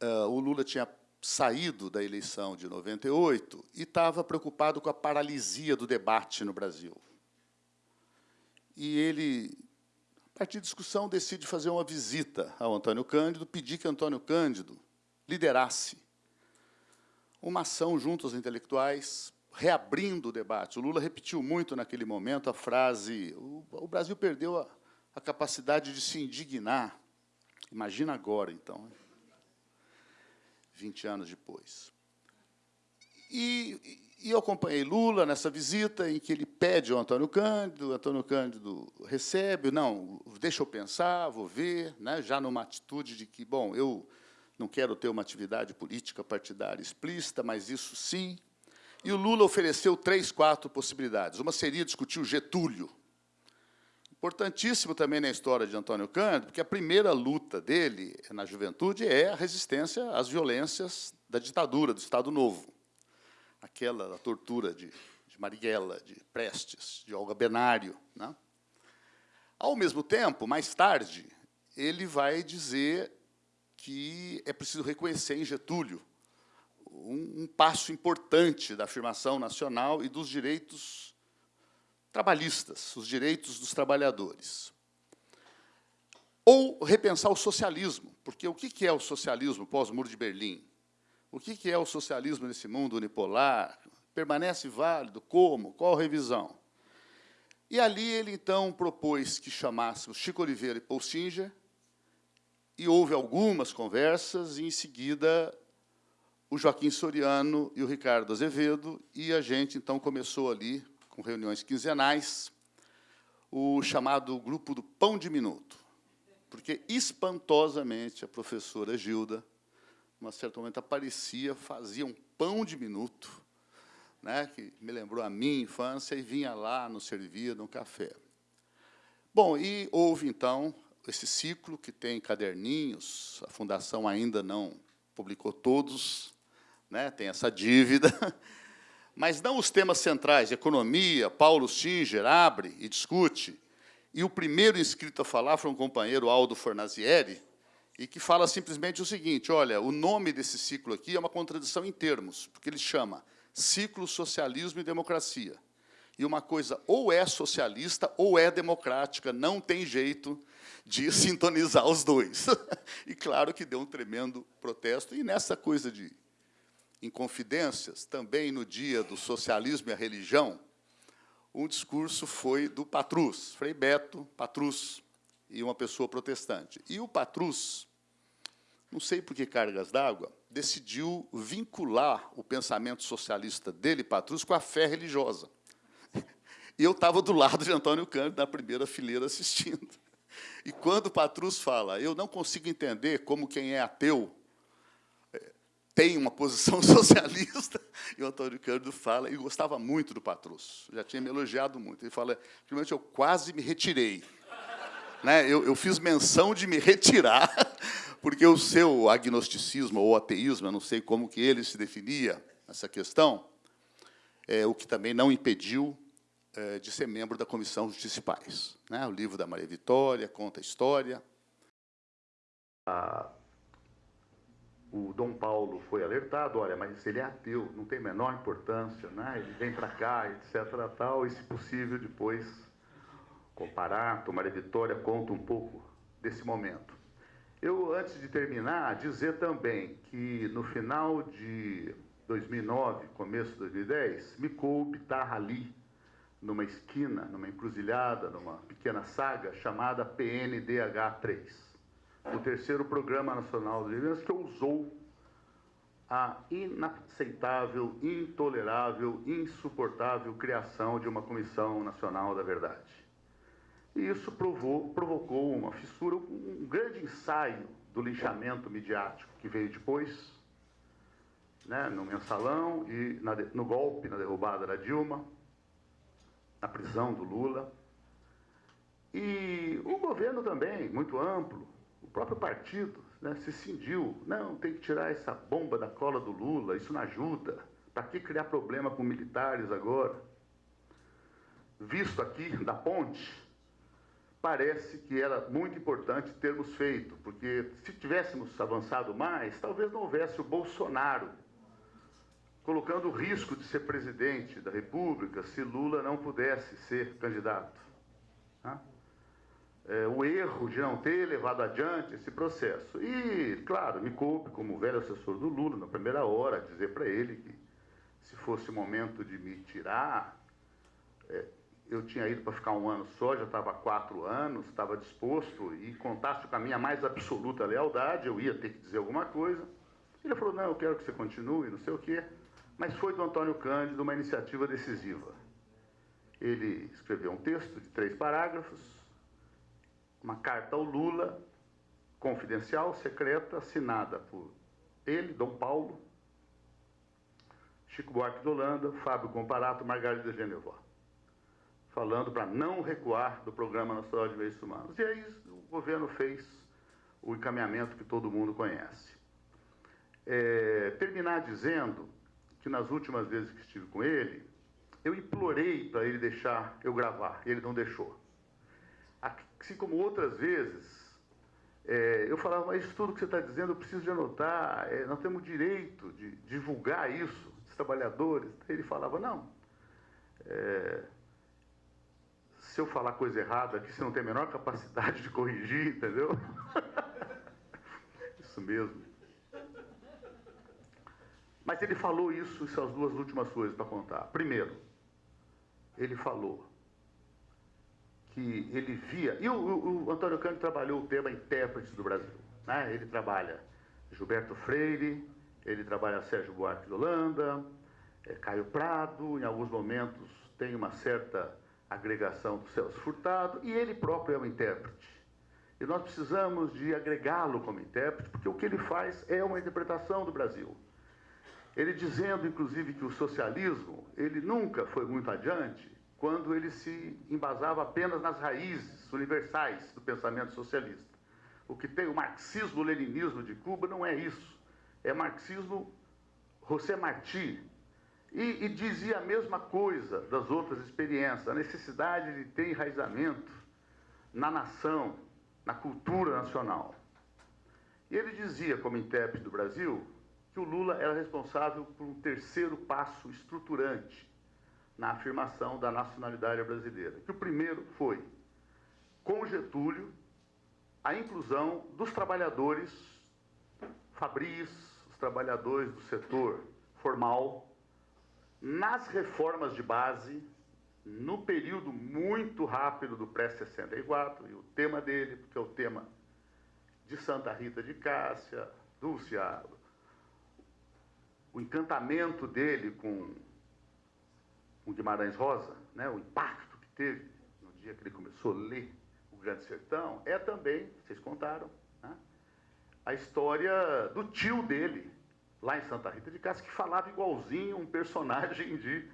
eh, o Lula tinha saído da eleição de 98 e estava preocupado com a paralisia do debate no Brasil. E ele, a partir de discussão, decide fazer uma visita ao Antônio Cândido, pedir que Antônio Cândido liderasse uma ação junto aos intelectuais, reabrindo o debate. O Lula repetiu muito naquele momento a frase: o, Brasil perdeu a, a capacidade de se indignar. Imagina agora, então, 20 anos depois. E, e, eu acompanhei Lula nessa visita em que ele pede ao Antônio Cândido, o Antônio Cândido recebe, não, deixa eu pensar, vou ver, né, já numa atitude de que, bom, eu não quero ter uma atividade política partidária explícita, mas isso sim. E o Lula ofereceu três, quatro possibilidades. Uma seria discutir o Getúlio. Importantíssimo também na história de Antônio Cândido, porque a primeira luta dele na juventude é a resistência às violências da ditadura, do Estado Novo. Aquela da tortura de, de Marighella, de Prestes, de Olga Benário. Né? Ao mesmo tempo, mais tarde, ele vai dizer que é preciso reconhecer em Getúlio um, um passo importante da afirmação nacional e dos direitos trabalhistas, os direitos dos trabalhadores. Ou repensar o socialismo, porque o que é o socialismo pós-Muro de Berlim? O que é o socialismo nesse mundo unipolar? Permanece válido? Como? Qual revisão? E ali ele, então, propôs que chamássemos Chico Oliveira e Paul Singer e houve algumas conversas, e, em seguida, o Joaquim Soriano e o Ricardo Azevedo, e a gente, então, começou ali, com reuniões quinzenais, o chamado Grupo do Pão de Minuto, porque, espantosamente, a professora Gilda, num certo momento, aparecia, fazia um pão de minuto, né, que me lembrou a minha infância, e vinha lá, nos servia no café. Bom, e houve, então, esse ciclo que tem caderninhos, a Fundação ainda não publicou todos, né, tem essa dívida, [LAUGHS] mas não os temas centrais, economia, Paulo Singer abre e discute, e o primeiro inscrito a falar foi um companheiro, Aldo Fornazieri, e que fala simplesmente o seguinte, olha, o nome desse ciclo aqui é uma contradição em termos, porque ele chama Ciclo Socialismo e Democracia. E uma coisa ou é socialista ou é democrática, não tem jeito de sintonizar os dois. [LAUGHS] e claro que deu um tremendo protesto. E nessa coisa de inconfidências, também no dia do socialismo e a religião, um discurso foi do Patrus, Frei Beto Patrus, e uma pessoa protestante. E o Patrus, não sei por que cargas d'água, decidiu vincular o pensamento socialista dele, Patrus, com a fé religiosa. [LAUGHS] E eu estava do lado de Antônio Cândido, na primeira fileira, assistindo. E quando o Patrus fala, eu não consigo entender como quem é ateu é, tem uma posição [LAUGHS] socialista, e o Antônio Cândido fala, e gostava muito do Patrus, já tinha me elogiado muito. Ele fala, primeiramente, eu quase me retirei. Né? Eu, eu fiz menção de me retirar, [LAUGHS] porque o seu agnosticismo ou ateísmo, eu não sei como que ele se definia, essa questão, é, o que também não impediu eh, de ser membro da Comissão Justiça e Paz. Né? O livro da Maria Vitória conta a história. o Dom Paulo foi alertado, olha, mas ele é ateu, não tem a menor importância, né? ele vem para cá, etc. Tal, e, se possível, depois comparar, Maria Vitória conta um pouco desse momento. Eu, antes de terminar, dizer também que no final de 2009, começo de 2010, me coube estar ali numa esquina, numa encruzilhada, numa pequena saga chamada PNDH3, o terceiro Programa Nacional de Eventos que ousou a inaceitável, intolerável, insuportável criação de uma Comissão Nacional da Verdade. E isso provou, provocou uma fissura, um grande ensaio do linchamento midiático que veio depois, né, no mensalão e na, no golpe, na derrubada da Dilma, na prisão do Lula. E o governo também, muito amplo, o próprio partido né, se cindiu. Não, tem que tirar essa bomba da cola do Lula, isso não ajuda. Para que criar problema com militares agora? Visto aqui da ponte, parece que era muito importante termos feito, porque se tivéssemos avançado mais, talvez não houvesse o Bolsonaro colocando o risco de ser presidente da República se Lula não pudesse ser candidato. Tá? É, o erro de não ter levado adiante esse processo. E, claro, me coube como velho assessor do Lula, na primeira hora, dizer para ele que se fosse o momento de me tirar, é, eu tinha ido para ficar um ano só, já estava quatro anos, estava disposto e contasse com a minha mais absoluta lealdade, eu ia ter que dizer alguma coisa. Ele falou, não, eu quero que você continue, não sei o quê. Mas foi do Antônio Cândido uma iniciativa decisiva. Ele escreveu um texto de três parágrafos, uma carta ao Lula, confidencial, secreta, assinada por ele, Dom Paulo, Chico Buarque de Holanda, Fábio Comparato, Margarida Genevó falando para não recuar do Programa Nacional de Direitos Humanos. E aí o governo fez o encaminhamento que todo mundo conhece. É, terminar dizendo que nas últimas vezes que estive com ele, eu implorei para ele deixar eu gravar, e ele não deixou. Assim como outras vezes, é, eu falava, mas isso tudo que você está dizendo eu preciso de anotar, é, nós temos direito de divulgar isso, os trabalhadores. Ele falava, não, é, se eu falar coisa errada aqui, você não tem a menor capacidade de corrigir, entendeu? [LAUGHS] isso mesmo. Mas ele falou isso, são as duas últimas coisas para contar. Primeiro, ele falou que ele via. E o, o, o Antônio Cândido trabalhou o tema intérpretes do Brasil. Né? Ele trabalha Gilberto Freire, ele trabalha Sérgio Buarque de Holanda, é, Caio Prado, em alguns momentos tem uma certa agregação do Celso Furtado, e ele próprio é um intérprete. E nós precisamos de agregá-lo como intérprete, porque o que ele faz é uma interpretação do Brasil. Ele dizendo, inclusive, que o socialismo, ele nunca foi muito adiante quando ele se embasava apenas nas raízes universais do pensamento socialista. O que tem o marxismo-leninismo de Cuba não é isso. É marxismo José Martí, e, e, dizia a mesma coisa das outras experiências, a necessidade de ter enraizamento na nação, na cultura nacional. E ele dizia, como intérprete do Brasil, que o Lula era responsável por um terceiro passo estruturante na afirmação da nacionalidade brasileira. Que o primeiro foi, com Getúlio, a inclusão dos trabalhadores fabris, os trabalhadores do setor formal, nas reformas de base, no período muito rápido do pré-64, e o tema dele, porque é o tema de Santa Rita de Cássia, Dulce, o encantamento dele com, o Guimarães Rosa, né, o impacto que teve no dia que ele começou a ler o Grande Sertão, é também, vocês contaram, né, a história do tio dele, lá em Santa Rita de Cássia, que falava igualzinho um personagem de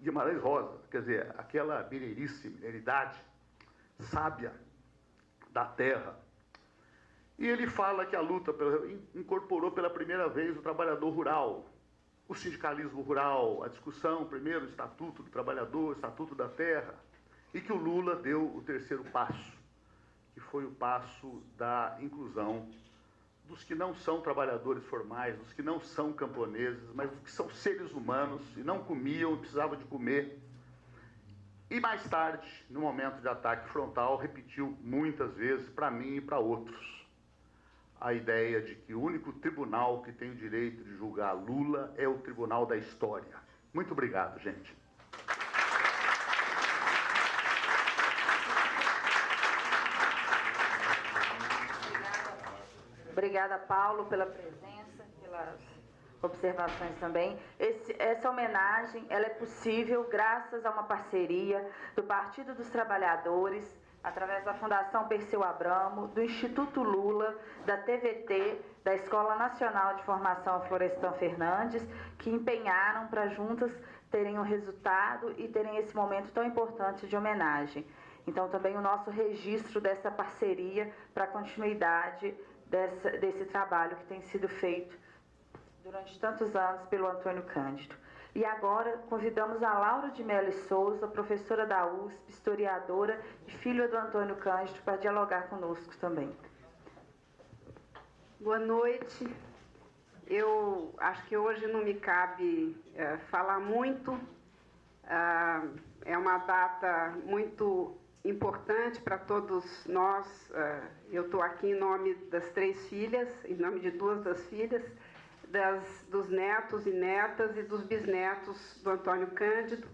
Guimarães Rosa. Quer dizer, aquela mineirice, mineridade sábia da terra. E ele fala que a luta incorporou pela primeira vez o trabalhador rural, o sindicalismo rural, a discussão, primeiro, o Estatuto do Trabalhador, o Estatuto da Terra, e que o Lula deu o terceiro passo, que foi o passo da inclusão dos que não são trabalhadores formais, dos que não são camponeses, mas dos que são seres humanos e não comiam e precisavam de comer. E mais tarde, no momento de ataque frontal, repetiu muitas vezes para mim e para outros a ideia de que o único tribunal que tem o direito de julgar Lula é o Tribunal da História. Muito obrigado, gente. Obrigada, Paulo, pela presença, pelas observações também. Esse, essa homenagem ela é possível graças a uma parceria do Partido dos Trabalhadores através da Fundação Perseu Abramo, do Instituto Lula, da TVT, da Escola Nacional de Formação Florestan Fernandes, que empenharam para juntas terem um resultado e terem esse momento tão importante de homenagem. Então, também o nosso registro dessa parceria para a continuidade dessa, desse trabalho que tem sido feito durante tantos anos pelo Antônio Cândido. E agora convidamos a Laura de Mello Souza, professora da USP, historiadora e filha do Antônio Cândido, para dialogar conosco também. Boa noite. Eu acho que hoje não me cabe é, falar muito. Ah, é uma data muito importante para todos nós. Ah, eu estou aqui em nome das três filhas, em nome de duas das filhas das, dos netos e netas e dos bisnetos do Antônio Cândido.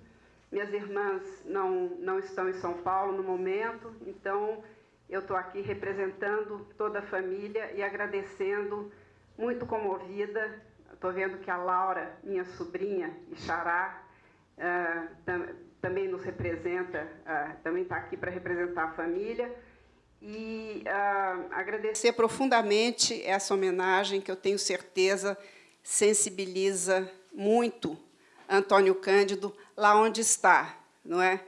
Minhas irmãs não, não estão em São Paulo no momento, então eu estou aqui representando toda a família e agradecendo, muito comovida. Estou vendo que a Laura, minha sobrinha e xará, uh, tam, também nos representa, uh, também está aqui para representar a família e uh, agradecer profundamente essa homenagem que eu tenho certeza sensibiliza muito Antônio Cândido lá onde está, não é?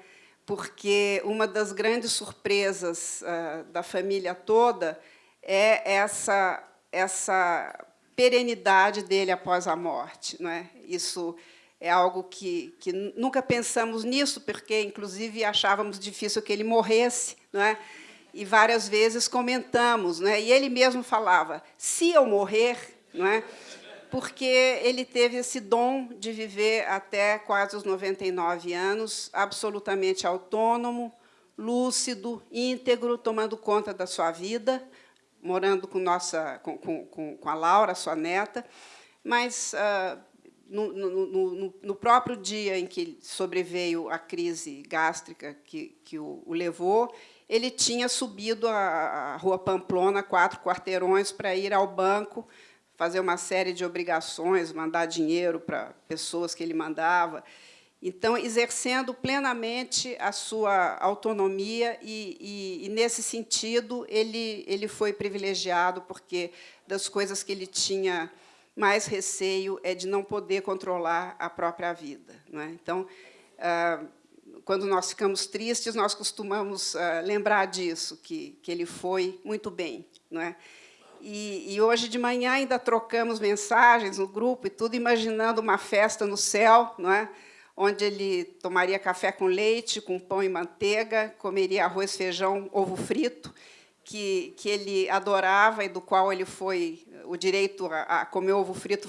Porque uma das grandes surpresas uh, da família toda é essa essa perenidade dele após a morte, não é? Isso é algo que, que nunca pensamos nisso, porque inclusive achávamos difícil que ele morresse, não é? E várias vezes comentamos, né? e ele mesmo falava, se eu morrer, não é? porque ele teve esse dom de viver até quase os 99 anos, absolutamente autônomo, lúcido, íntegro, tomando conta da sua vida, morando com, nossa, com, com, com a Laura, sua neta, mas ah, no, no, no, no, próprio dia em que sobreveio a crise gástrica que, que o, o levou, ele tinha subido a, Rua Pamplona, quatro quarteirões, para ir ao banco, fazer uma série de obrigações, mandar dinheiro para pessoas que ele mandava. Então, exercendo plenamente a sua autonomia, e, e, e, nesse sentido, ele, ele foi privilegiado, porque das coisas que ele tinha mais receio é de não poder controlar a própria vida. Não é? Então, ah, quando nós ficamos tristes, nós costumamos uh, lembrar disso, que, que ele foi muito bem. Não é? E, e, hoje de manhã ainda trocamos mensagens no grupo e tudo, imaginando uma festa no céu, não é? onde ele tomaria café com leite, com pão e manteiga, comeria arroz, feijão, ovo frito, que, que ele adorava e do qual ele foi, o direito a, a comer ovo frito,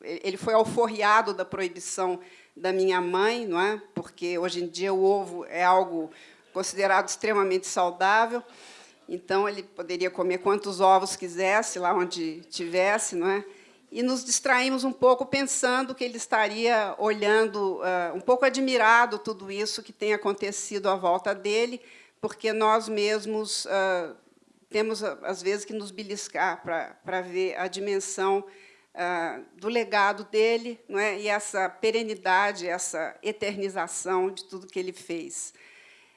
ele foi alforriado da proibição da minha mãe, não é? porque hoje em dia o ovo é algo considerado extremamente saudável, então ele poderia comer quantos ovos quisesse, lá onde tivesse, não é? e nos distraímos um pouco pensando que ele estaria olhando, uh, um pouco admirado tudo isso que tem acontecido à volta dele, porque nós mesmos uh, temos, às vezes, que nos beliscar para ver a dimensão ah, do legado dele não é? e essa perenidade, essa eternização de tudo que ele fez.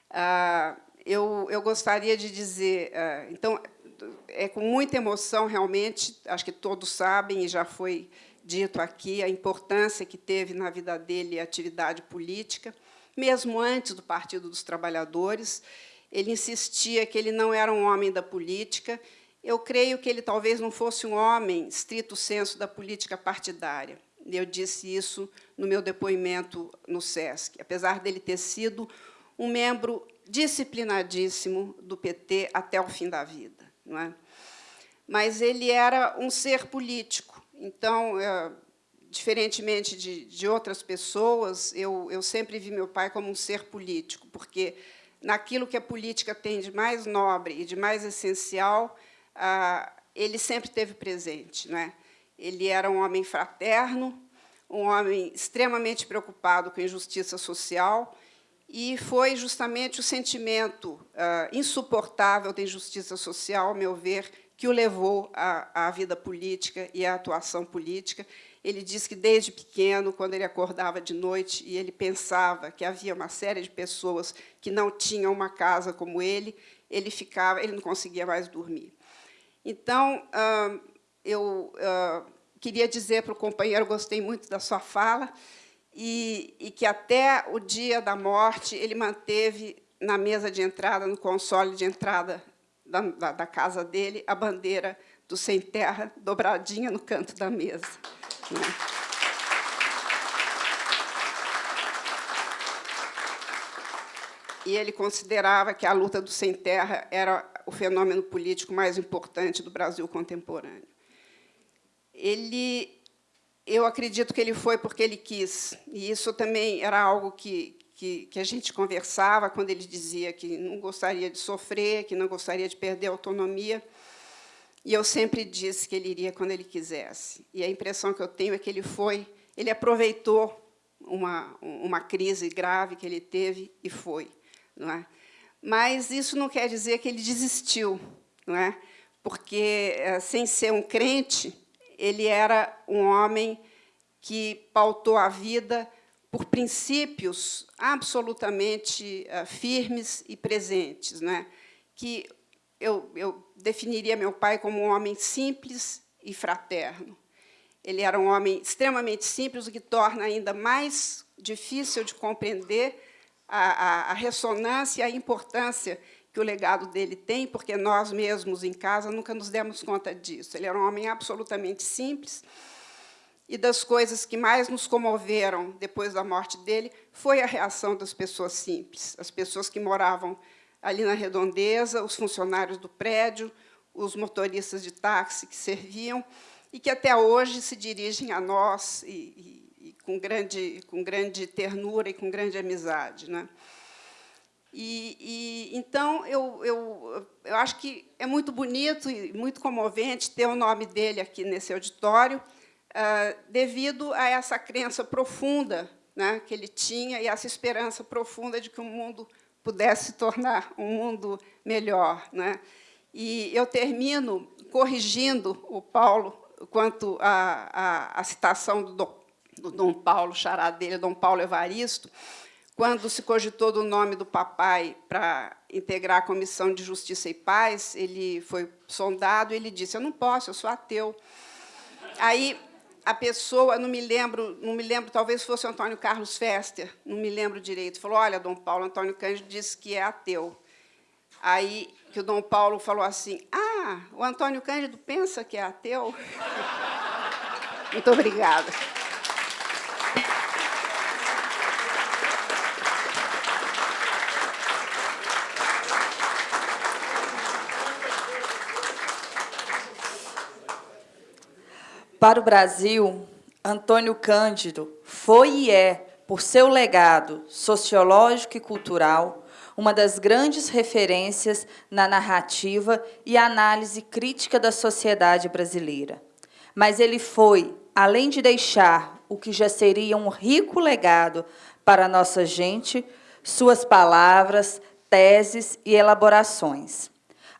Ah, eu, eu gostaria de dizer, ah, então, é com muita emoção, realmente, acho que todos sabem, e já foi dito aqui, a importância que teve na vida dele a atividade política, mesmo antes do Partido dos Trabalhadores. Ele insistia que ele não era um homem da política, eu creio que ele talvez não fosse um homem, estrito senso, da política partidária. Eu disse isso no meu depoimento no SESC, apesar dele ter sido um membro disciplinadíssimo do PT até o fim da vida. Não é? Mas ele era um ser político. Então, é, diferentemente de, de outras pessoas, eu, eu sempre vi meu pai como um ser político, porque naquilo que a política tem de mais nobre e de mais essencial, ah, ele sempre teve presente. Né? Ele era um homem fraterno, um homem extremamente preocupado com injustiça social, e foi justamente o sentimento ah, insuportável da injustiça social, ao meu ver, que o levou à, à vida política e à atuação política. Ele diz que, desde pequeno, quando ele acordava de noite e ele pensava que havia uma série de pessoas que não tinham uma casa como ele, ele ficava, ele não conseguia mais dormir. Então, eu queria dizer para o companheiro, gostei muito da sua fala, e, e que até o dia da morte ele manteve na mesa de entrada, no console de entrada da, da, da, casa dele, a bandeira do Sem Terra dobradinha no canto da mesa. E ele considerava que a luta do Sem Terra era o fenômeno político mais importante do Brasil contemporâneo. Ele eu acredito que ele foi porque ele quis. E isso também era algo que, que, que, a gente conversava quando ele dizia que não gostaria de sofrer, que não gostaria de perder a autonomia. E eu sempre disse que ele iria quando ele quisesse. E a impressão que eu tenho é que ele foi, ele aproveitou uma, uma crise grave que ele teve e foi. Não é? Mas isso não quer dizer que ele desistiu, não é? porque, eh, sem ser um crente, ele era um homem que pautou a vida por princípios absolutamente uh, firmes e presentes, né? que eu, eu definiria meu pai como um homem simples e fraterno. Ele era um homem extremamente simples, o que torna ainda mais difícil de compreender a, a, a ressonância e a importância que o legado dele tem, porque nós mesmos em casa nunca nos demos conta disso. Ele era um homem absolutamente simples, e das coisas que mais nos comoveram depois da morte dele foi a reação das pessoas simples, as pessoas que moravam ali na redondeza, os funcionários do prédio, os motoristas de táxi que serviam e que até hoje se dirigem a nós e, com, grande, com grande ternura e com grande amizade. Né? E, e, então, eu, eu, eu acho que é muito bonito e muito comovente ter o nome dele aqui nesse auditório, uh, devido a essa crença profunda né, que ele tinha e essa esperança profunda de que o mundo pudesse se tornar um mundo melhor. Né? E eu termino corrigindo o Paulo quanto à, citação do do Dom Paulo, xará dele, Dom Paulo Evaristo, quando se cogitou do nome do papai para integrar a Comissão de Justiça e Paz, ele foi sondado e ele disse, eu não posso, eu sou ateu. Aí a pessoa, não me lembro, não me lembro, talvez fosse o Antônio Carlos Fester, não me lembro direito, falou, olha, Dom Paulo, Antônio Cândido disse que é ateu. Aí que o Dom Paulo falou assim, ah, o Antônio Cândido pensa que é ateu? [LAUGHS] Muito obrigada. Para o Brasil, Antônio Cândido foi e é, por seu legado sociológico e cultural, uma das grandes referências na narrativa e análise crítica da sociedade brasileira. Mas ele foi, além de deixar o que já seria um rico legado para a nossa gente, suas palavras, teses e elaborações.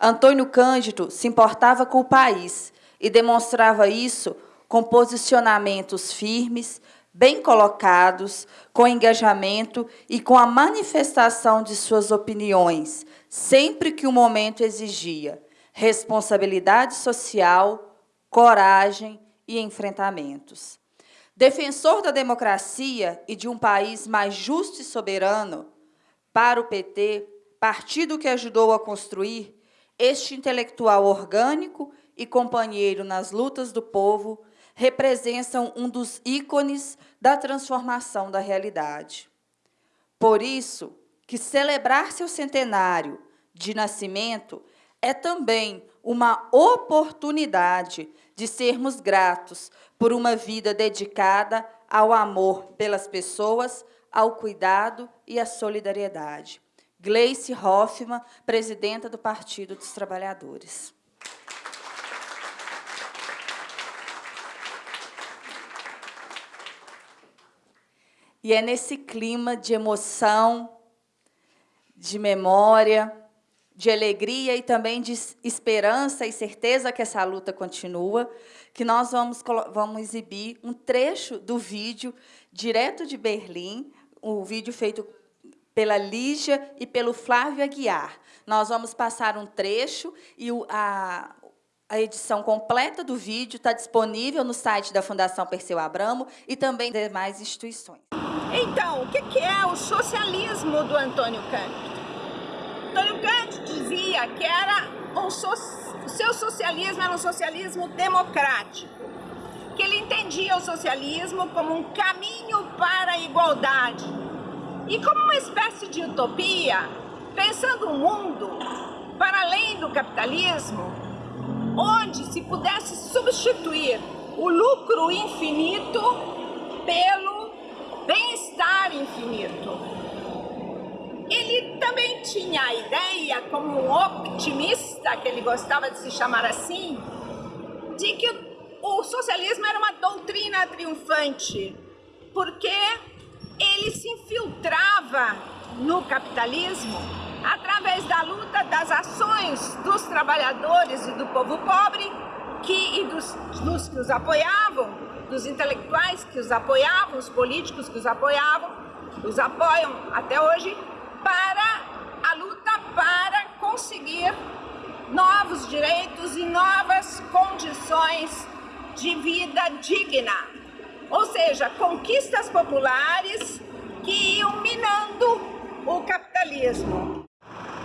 Antônio Cândido se importava com o país e demonstrava isso com posicionamentos firmes, bem colocados, com engajamento e com a manifestação de suas opiniões, sempre que o momento exigia responsabilidade social, coragem e enfrentamentos. Defensor da democracia e de um país mais justo e soberano, para o PT, partido que ajudou a construir, este intelectual orgânico e companheiro nas lutas do povo representam um dos ícones da transformação da realidade. Por isso, que celebrar seu centenário de nascimento é também uma oportunidade de sermos gratos por uma vida dedicada ao amor pelas pessoas, ao cuidado e à solidariedade. Gleice Hoffmann, presidenta do Partido dos Trabalhadores. E é nesse clima de emoção, de memória, de alegria e também de esperança e certeza que essa luta continua, que nós vamos, vamos exibir um trecho do vídeo direto de Berlim, o um vídeo feito pela Lígia e pelo Flávio Aguiar. Nós vamos passar um trecho e a, a edição completa do vídeo está disponível no site da Fundação Perseu Abramo e também demais instituições. Então, o que é o socialismo do Antônio Cândido? Antônio Cândido dizia que era um so, o seu socialismo era um socialismo democrático, que ele entendia o socialismo como um caminho para a igualdade e como uma espécie de utopia, pensando um mundo para além do capitalismo, onde se pudesse substituir o lucro infinito pelo bem-estar infinito. Ele também tinha a ideia, como um optimista, que ele gostava de se chamar assim, de que o socialismo era uma doutrina triunfante, porque ele se infiltrava no capitalismo através da luta das ações dos trabalhadores e do povo pobre que, e dos, dos que os apoiavam, dos intelectuais que os apoiavam, os políticos que os apoiavam, os apoiam até hoje, para a luta para conseguir novos direitos e novas condições de vida digna. Ou seja, conquistas populares que iam minando o capitalismo.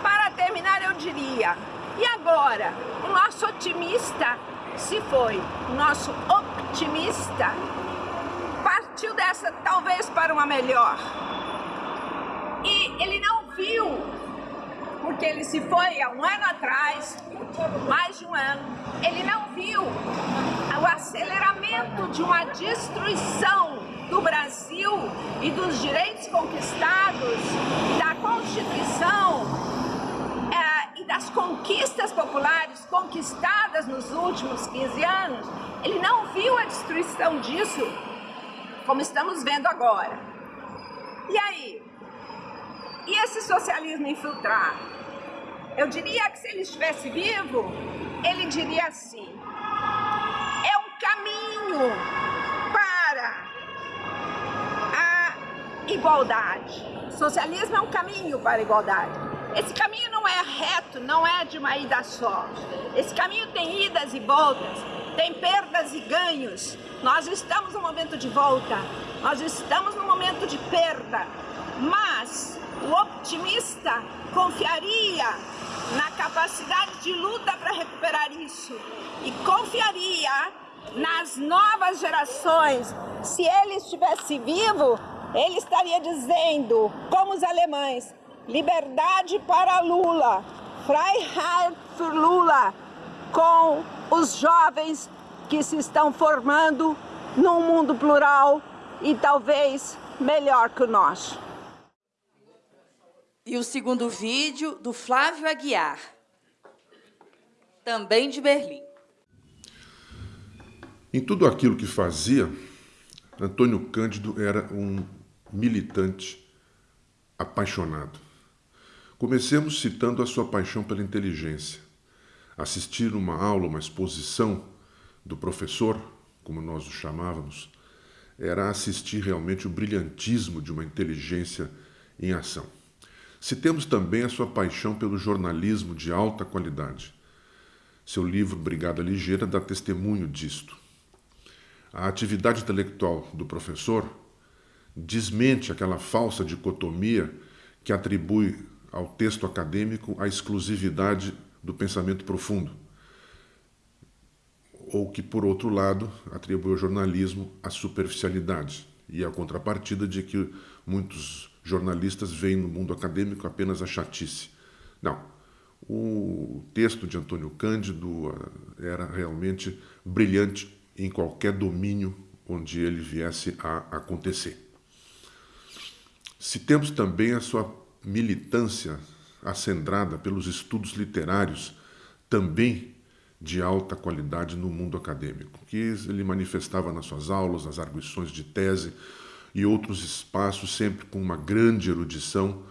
Para terminar, eu diria, e agora? O nosso otimista se foi, o nosso optimista partiu dessa talvez para uma melhor. E ele não viu, porque ele se foi há um ano atrás, mais de um ano, ele não viu o aceleramento de uma destruição do Brasil e dos direitos conquistados, da Constituição das conquistas populares conquistadas nos últimos 15 anos, ele não viu a destruição disso, como estamos vendo agora. E aí, e esse socialismo infiltrado? Eu diria que se ele estivesse vivo, ele diria assim: é um caminho para a igualdade. socialismo é um caminho para a igualdade. Esse caminho não é reto, não é de uma ida só. Esse caminho tem idas e voltas, tem perdas e ganhos. Nós estamos no momento de volta, nós estamos no momento de perda, mas o optimista confiaria na capacidade de luta para recuperar isso e confiaria nas novas gerações. Se ele estivesse vivo, ele estaria dizendo, como os alemães, liberdade para Lula, Freiheit für Lula, com os jovens que se estão formando num mundo plural e talvez melhor que o nosso. E o segundo vídeo do Flávio Aguiar, também de Berlim. Em tudo aquilo que fazia, Antônio Cândido era um militante apaixonado. Comecemos citando a sua paixão pela inteligência. Assistir uma aula, uma exposição do professor, como nós o chamávamos, era assistir realmente o brilhantismo de uma inteligência em ação. Citemos também a sua paixão pelo jornalismo de alta qualidade. Seu livro Brigada Ligeira dá testemunho disto. A atividade intelectual do professor desmente aquela falsa dicotomia que atribui ao texto acadêmico a exclusividade do pensamento profundo, ou que, por outro lado, atribui ao jornalismo a superficialidade e a contrapartida de que muitos jornalistas veem no mundo acadêmico apenas a chatice. Não. O texto de Antônio Cândido ah, era realmente brilhante em qualquer domínio onde ele viesse a acontecer. Citemos também a sua militância acendrada pelos estudos literários, também de alta qualidade no mundo acadêmico, que ele manifestava nas suas aulas, nas arguições de tese, e outros espaços, sempre com uma grande erudição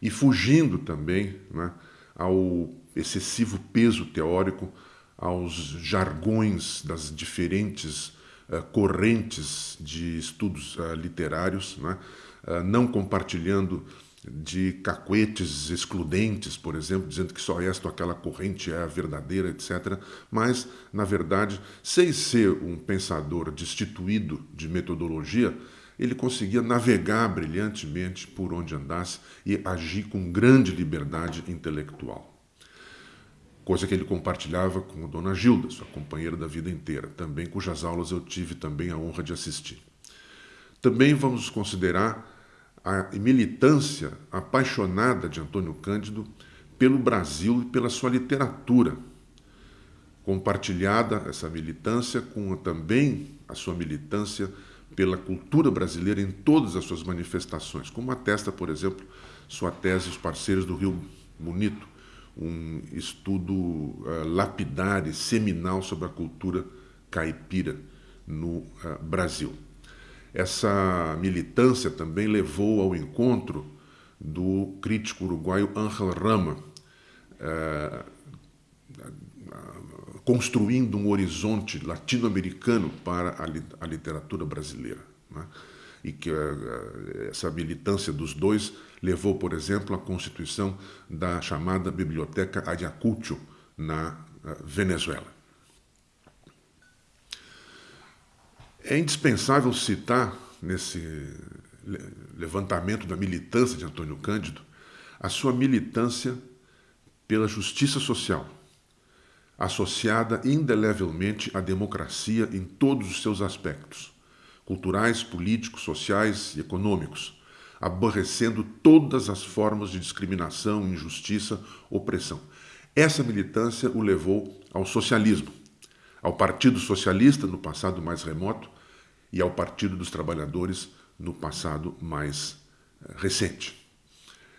e fugindo também né, ao excessivo peso teórico, aos jargões das diferentes uh, correntes de estudos uh, literários, né? uh, não compartilhando de cacuetes excludentes, por exemplo, dizendo que só esta ou aquela corrente é a verdadeira, etc. Mas, na verdade, sem ser um pensador destituído de metodologia, ele conseguia navegar brilhantemente por onde andasse e agir com grande liberdade intelectual. Coisa que ele compartilhava com a dona Gilda, sua companheira da vida inteira, também cujas aulas eu tive também a honra de assistir. Também vamos considerar a militância apaixonada de Antônio Cândido pelo Brasil e pela sua literatura. Compartilhada essa militância com também a sua militância pela cultura brasileira em todas as suas manifestações, como atesta, por exemplo, sua tese Os Parceiros do Rio Bonito, um estudo uh, lapidar e seminal sobre a cultura caipira no uh, Brasil. Essa militância também levou ao encontro do crítico uruguaio Ángel Rama, eh, construindo um horizonte latino-americano para a, literatura brasileira. Né? E que eh, essa militância dos dois levou, por exemplo, à constituição da chamada Biblioteca Ayacucho, na eh, Venezuela. É indispensável citar, nesse levantamento da militância de Antônio Cândido, a sua militância pela justiça social, associada indelevelmente à democracia em todos os seus aspectos, culturais, políticos, sociais e econômicos, aborrecendo todas as formas de discriminação, injustiça, opressão. Essa militância o levou ao socialismo, ao Partido Socialista no passado mais remoto e ao Partido dos Trabalhadores no passado mais eh, recente.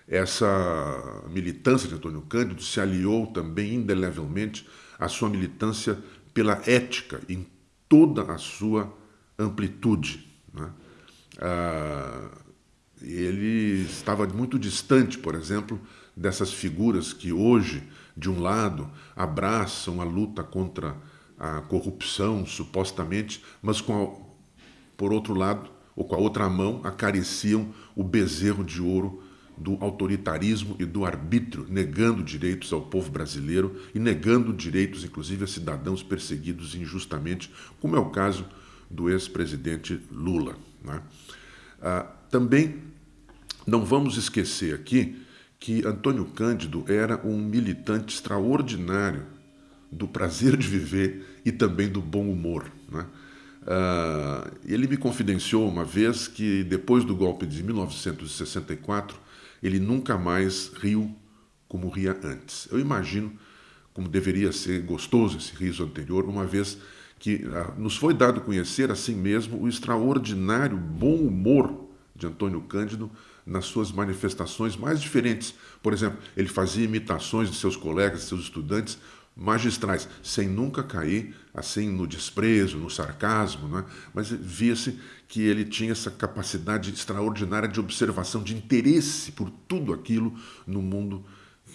Essa militância de Antônio Cândido se aliou também indelevelmente à sua militância pela ética em toda a sua amplitude. Né? Ah, ele estava muito distante, por exemplo, dessas figuras que hoje, de um lado, abraçam a luta contra a corrupção, supostamente, mas com a, por outro lado, ou com a outra mão, acariciam o bezerro de ouro do autoritarismo e do arbítrio, negando direitos ao povo brasileiro e negando direitos, inclusive, a cidadãos perseguidos injustamente, como é o caso do ex-presidente Lula. Né? Ah, também não vamos esquecer aqui que Antônio Cândido era um militante extraordinário do prazer de viver e também do bom humor. Né? Uh, ele me confidenciou uma vez que depois do golpe de 1964 ele nunca mais riu como ria antes. Eu imagino como deveria ser gostoso esse riso anterior, uma vez que uh, nos foi dado conhecer assim mesmo o extraordinário bom humor de Antônio Cândido nas suas manifestações mais diferentes. Por exemplo, ele fazia imitações de seus colegas, de seus estudantes, magistrais, sem nunca cair assim no desprezo, no sarcasmo, né? mas via-se que ele tinha essa capacidade extraordinária de observação, de interesse por tudo aquilo no mundo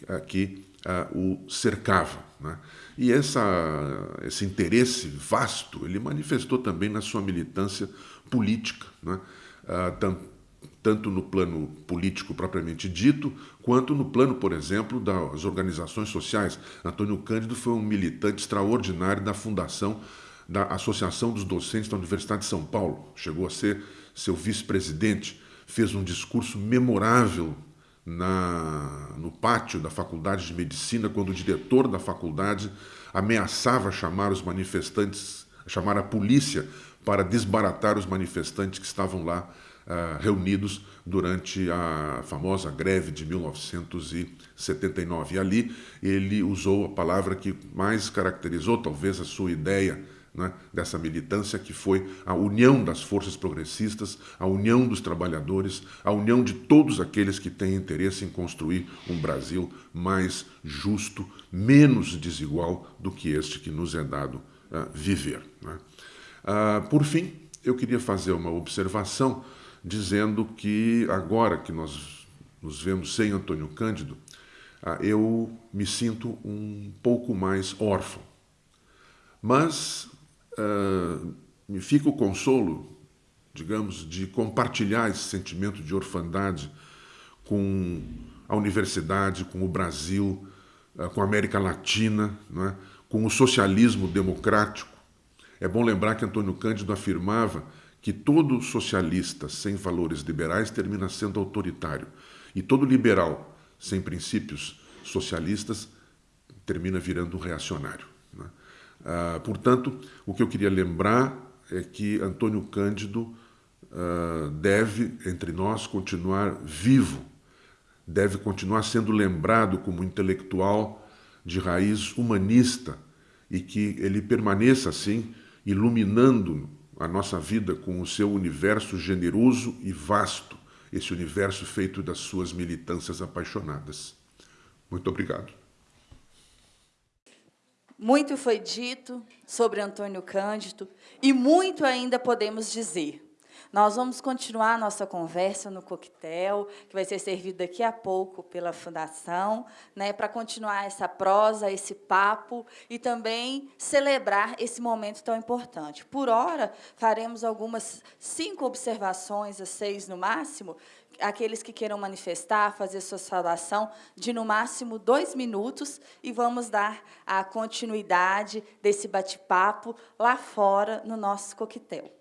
uh, que uh, o cercava. Né? E essa, esse interesse vasto ele manifestou também na sua militância política. Né? Uh, tanto no plano político propriamente dito, quanto no plano, por exemplo, das organizações sociais. Antônio Cândido foi um militante extraordinário da fundação da Associação dos Docentes da Universidade de São Paulo. Chegou a ser seu vice-presidente, fez um discurso memorável na, no pátio da Faculdade de Medicina, quando o diretor da faculdade ameaçava chamar os manifestantes, chamar a polícia para desbaratar os manifestantes que estavam lá uh, reunidos durante a famosa greve de 1979. E ali ele usou a palavra que mais caracterizou talvez a sua ideia né, dessa militância, que foi a união das forças progressistas, a união dos trabalhadores, a união de todos aqueles que têm interesse em construir um Brasil mais justo, menos desigual do que este que nos é dado uh, viver. Né? Uh, por fim, eu queria fazer uma observação dizendo que agora que nós nos vemos sem Antônio Cândido, ah, eu me sinto um pouco mais órfão. Mas uh, me fica o consolo, digamos, de compartilhar esse sentimento de orfandade com a universidade, com o Brasil, uh, com a América Latina, é? com o socialismo democrático. É bom lembrar que Antônio Cândido afirmava que todo socialista sem valores liberais termina sendo autoritário e todo liberal sem princípios socialistas termina virando um reacionário. Né? Ah, portanto, o que eu queria lembrar é que Antônio Cândido ah, deve, entre nós, continuar vivo, deve continuar sendo lembrado como intelectual de raiz humanista e que ele permaneça assim, iluminando a nossa vida com o seu universo generoso e vasto, esse universo feito das suas militâncias apaixonadas. Muito obrigado. Muito foi dito sobre Antônio Cândido e muito ainda podemos dizer. Nós vamos continuar nossa conversa no coquetel, que vai ser servido daqui a pouco pela Fundação, né, para continuar essa prosa, esse papo e também celebrar esse momento tão importante. Por hora, faremos algumas cinco observações, a seis no máximo, aqueles que queiram manifestar, fazer sua saudação, de no máximo dois minutos, e vamos dar a continuidade desse bate-papo lá fora, no nosso coquetel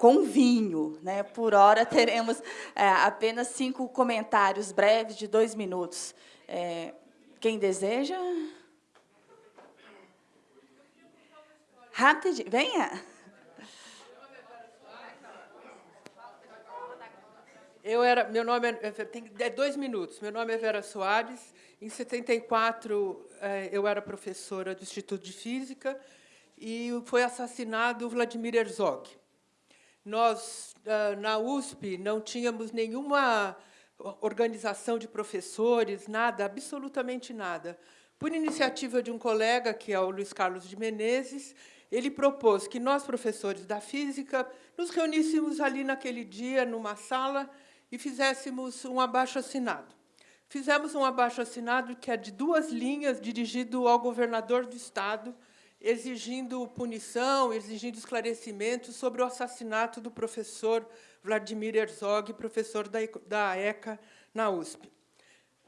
com vinho. Né? Por hora, [LAUGHS] teremos é, apenas cinco comentários breves de dois minutos. É, quem deseja? Rapidinho, venha. Eu era, meu nome é, é tem é dois minutos. Meu nome é Vera Soares. Em 74 é, eu era professora do Instituto de Física e foi assassinado Vladimir Herzog. Nós, ah, na USP, não tínhamos nenhuma organização de professores, nada, absolutamente nada. Por iniciativa de um colega, que é o Luiz Carlos de Menezes, ele propôs que nós, professores da física, nos reuníssemos ali naquele dia, numa sala, e fizéssemos um abaixo-assinado. Fizemos um abaixo-assinado que é de duas linhas, dirigido ao governador do Estado, exigindo punição, exigindo esclarecimentos sobre o assassinato do professor Vladimir Herzog, professor da ECA na USP.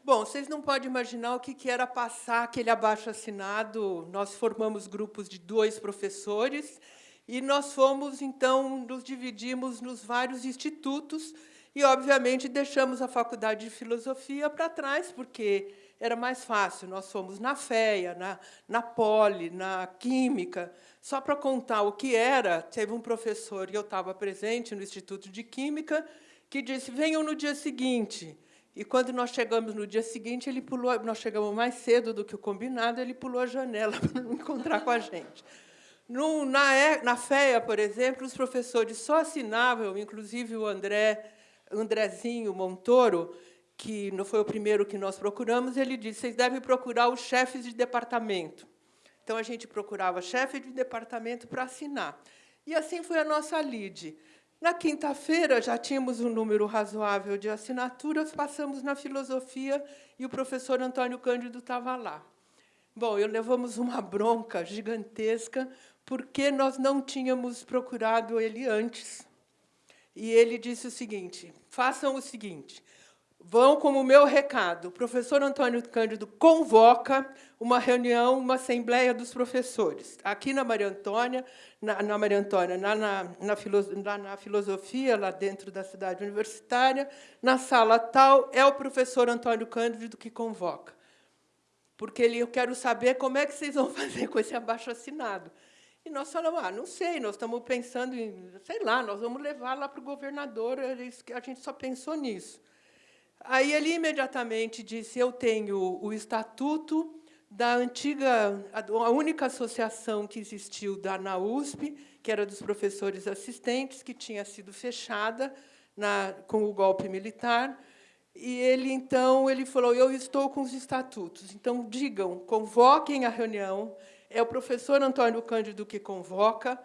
Bom, vocês não podem imaginar o que era passar aquele abaixo-assinado. Nós formamos grupos de dois professores e nós fomos, então, nos dividimos nos vários institutos e, obviamente, deixamos a Faculdade de Filosofia para trás, porque era mais fácil. Nós fomos na FEA, na, na Poli, na Química. Só para contar o que era, teve um professor, e eu estava presente no Instituto de Química, que disse, venham no dia seguinte. E, quando nós chegamos no dia seguinte, ele pulou, nós chegamos mais cedo do que o combinado, ele pulou a janela [LAUGHS] para não encontrar com a gente. No, na, na FEA, por exemplo, os professores só assinavam, inclusive o André, Andrezinho Montoro, que não foi o primeiro que nós procuramos, ele disse, vocês devem procurar os chefes de departamento. Então, a gente procurava chefe de departamento para assinar. E assim foi a nossa lide. Na quinta-feira, já tínhamos um número razoável de assinaturas, passamos na filosofia e o professor Antônio Cândido estava lá. Bom, eu levamos uma bronca gigantesca, porque nós não tínhamos procurado ele antes. E ele disse o seguinte, façam o seguinte, vão como meu recado. O professor Antônio Cândido convoca uma reunião, uma assembleia dos professores. Aqui na Maria Antônia, na, na Maria Antônia, na, na, na, filo, na, filosofia, lá dentro da cidade universitária, na sala tal, é o professor Antônio Cândido que convoca. Porque ele, eu quero saber como é que vocês vão [LAUGHS] fazer com esse abaixo-assinado. E nós falamos, ah, não sei, nós estamos pensando em, sei lá, nós vamos levar lá para o governador, a gente só pensou nisso. Aí ele imediatamente disse: Eu tenho o estatuto da antiga, a única associação que existiu da na USP, que era dos professores assistentes, que tinha sido fechada na, com o golpe militar. E ele então ele falou: Eu estou com os estatutos. Então digam, convoquem a reunião. É o professor Antônio Cândido que convoca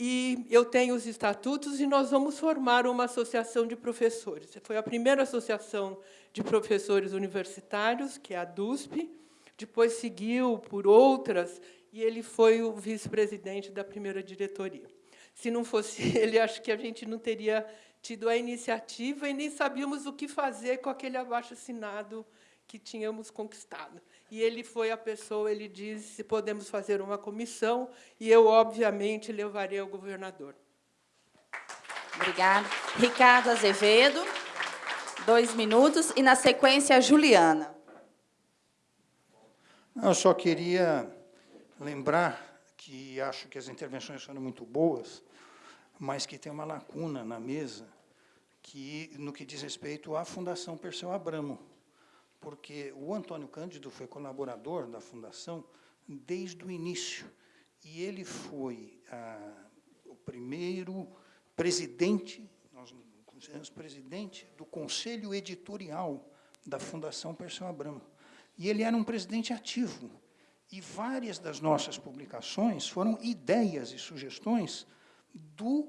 e eu tenho os estatutos e nós vamos formar uma associação de professores. Foi a primeira associação de professores universitários, que é a DUSP, depois seguiu por outras, e ele foi o vice-presidente da primeira diretoria. Se não fosse [LAUGHS] ele, acho que a gente não teria tido a iniciativa e nem sabíamos o que fazer com aquele abaixo-assinado que tínhamos conquistado. E ele foi a pessoa, ele disse se podemos fazer uma comissão, e eu, obviamente, levarei ao governador. Obrigada. Ricardo Azevedo, dois minutos, e, na sequência, a Juliana. Eu só queria lembrar que acho que as intervenções foram muito boas, mas que tem uma lacuna na mesa que no que diz respeito à Fundação Perseu Abramo porque o Antônio Cândido foi colaborador da Fundação desde o início, e ele foi ah, o primeiro presidente, nós consideramos presidente do Conselho Editorial da Fundação Perseu Abramo. E ele era um presidente ativo, e várias das nossas publicações foram ideias e sugestões do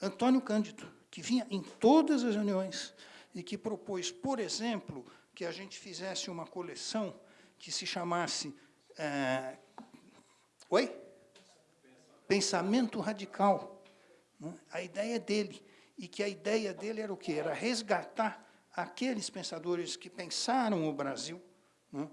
Antônio Cândido, que vinha em todas as reuniões e que propôs, por exemplo, que a gente fizesse uma coleção que se chamasse... É, oi? Pensamento Radical. Né? A ideia dele. E que a ideia dele era o quê? Era resgatar aqueles pensadores que pensaram o Brasil, né?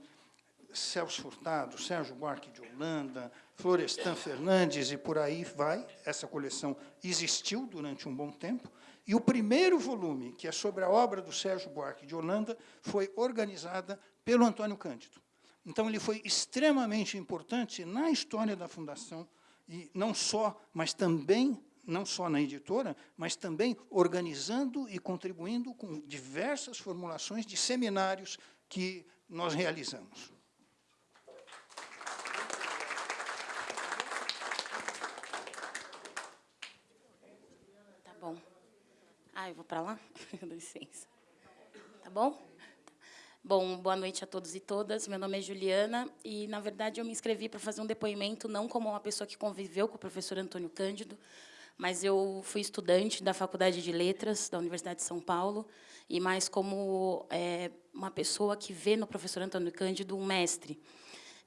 Celso Furtado, Sérgio Buarque de Holanda, Florestan Fernandes e por aí vai. Essa coleção existiu durante um bom tempo. E o primeiro volume, que é sobre a obra do Sérgio Buarque de Holanda, foi organizada pelo Antônio Cândido. Então, ele foi extremamente importante na história da Fundação, e não só, mas também, não só na editora, mas também organizando e contribuindo com diversas formulações de seminários que nós realizamos. Ah, eu vou para lá? [LAUGHS] Dá licença. Tá bom? Bom, boa noite a todos e todas. Meu nome é Juliana e, na verdade, eu me inscrevi para fazer um depoimento não como uma pessoa que conviveu com o professor Antônio Cândido, mas eu fui estudante da Faculdade de Letras da Universidade de São Paulo e mais como é, uma pessoa que vê no professor Antônio Cândido um mestre.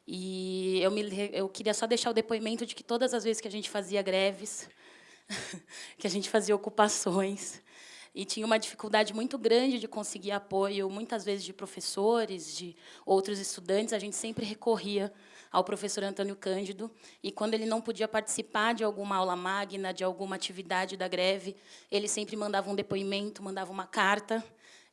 E eu, me, eu queria só deixar o depoimento de que todas as vezes que a gente fazia greves, [LAUGHS] que a gente fazia ocupações, e tinha uma dificuldade muito grande de conseguir apoio, muitas vezes de professores, de outros estudantes, a gente sempre recorria ao professor Antônio Cândido, e quando ele não podia participar de alguma aula magna, de alguma atividade da greve, ele sempre mandava um depoimento, mandava uma carta,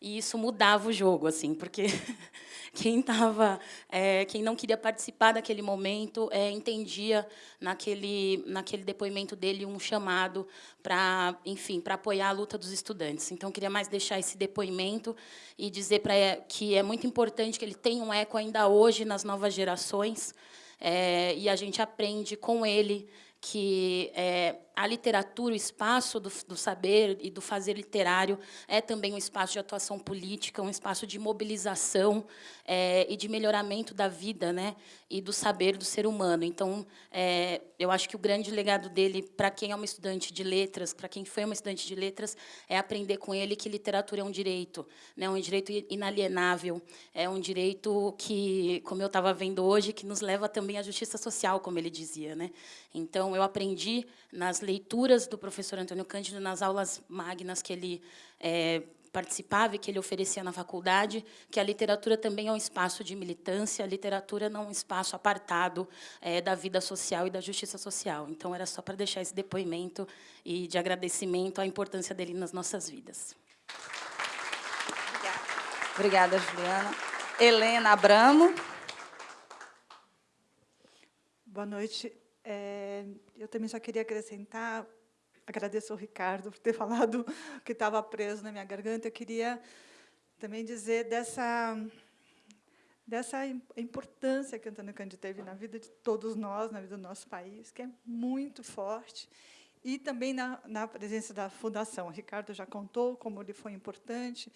e isso mudava o jogo, assim, porque [LAUGHS] quem tava, é, quem não queria participar daquele momento é, entendia naquele naquele depoimento dele um chamado para, enfim, para apoiar a luta dos estudantes. Então, queria mais deixar esse depoimento e dizer para que é muito importante que ele tenha um eco ainda hoje nas novas gerações é, e a gente aprende com ele que é, a literatura, o espaço do, do, saber e do fazer literário é também um espaço de atuação política, um espaço de mobilização é, e de melhoramento da vida né, e do saber do ser humano. Então, é, eu acho que o grande legado dele, para quem é uma estudante de letras, para quem foi uma estudante de letras, é aprender com ele que literatura é um direito, né, um direito inalienável, é um direito que, como eu estava vendo hoje, que nos leva também à justiça social, como ele dizia. Né? Então, eu aprendi nas leituras do professor Antônio Cândido, nas aulas magnas que ele é, participava e que ele oferecia na faculdade, que a literatura também é um espaço de militância, a literatura não é um espaço apartado é, da vida social e da justiça social. Então, era só para deixar esse depoimento e de agradecimento à importância dele nas nossas vidas. Obrigada, Juliana. Helena Abramo. Boa noite. É, eu também só queria acrescentar, agradeço ao Ricardo por ter [LAUGHS] falado que estava preso na minha garganta. Eu queria também dizer dessa dessa importância que Antônio Cândido teve na vida de todos nós, na vida do nosso país, que é muito forte, e também na, na presença da Fundação. O Ricardo já contou como ele foi importante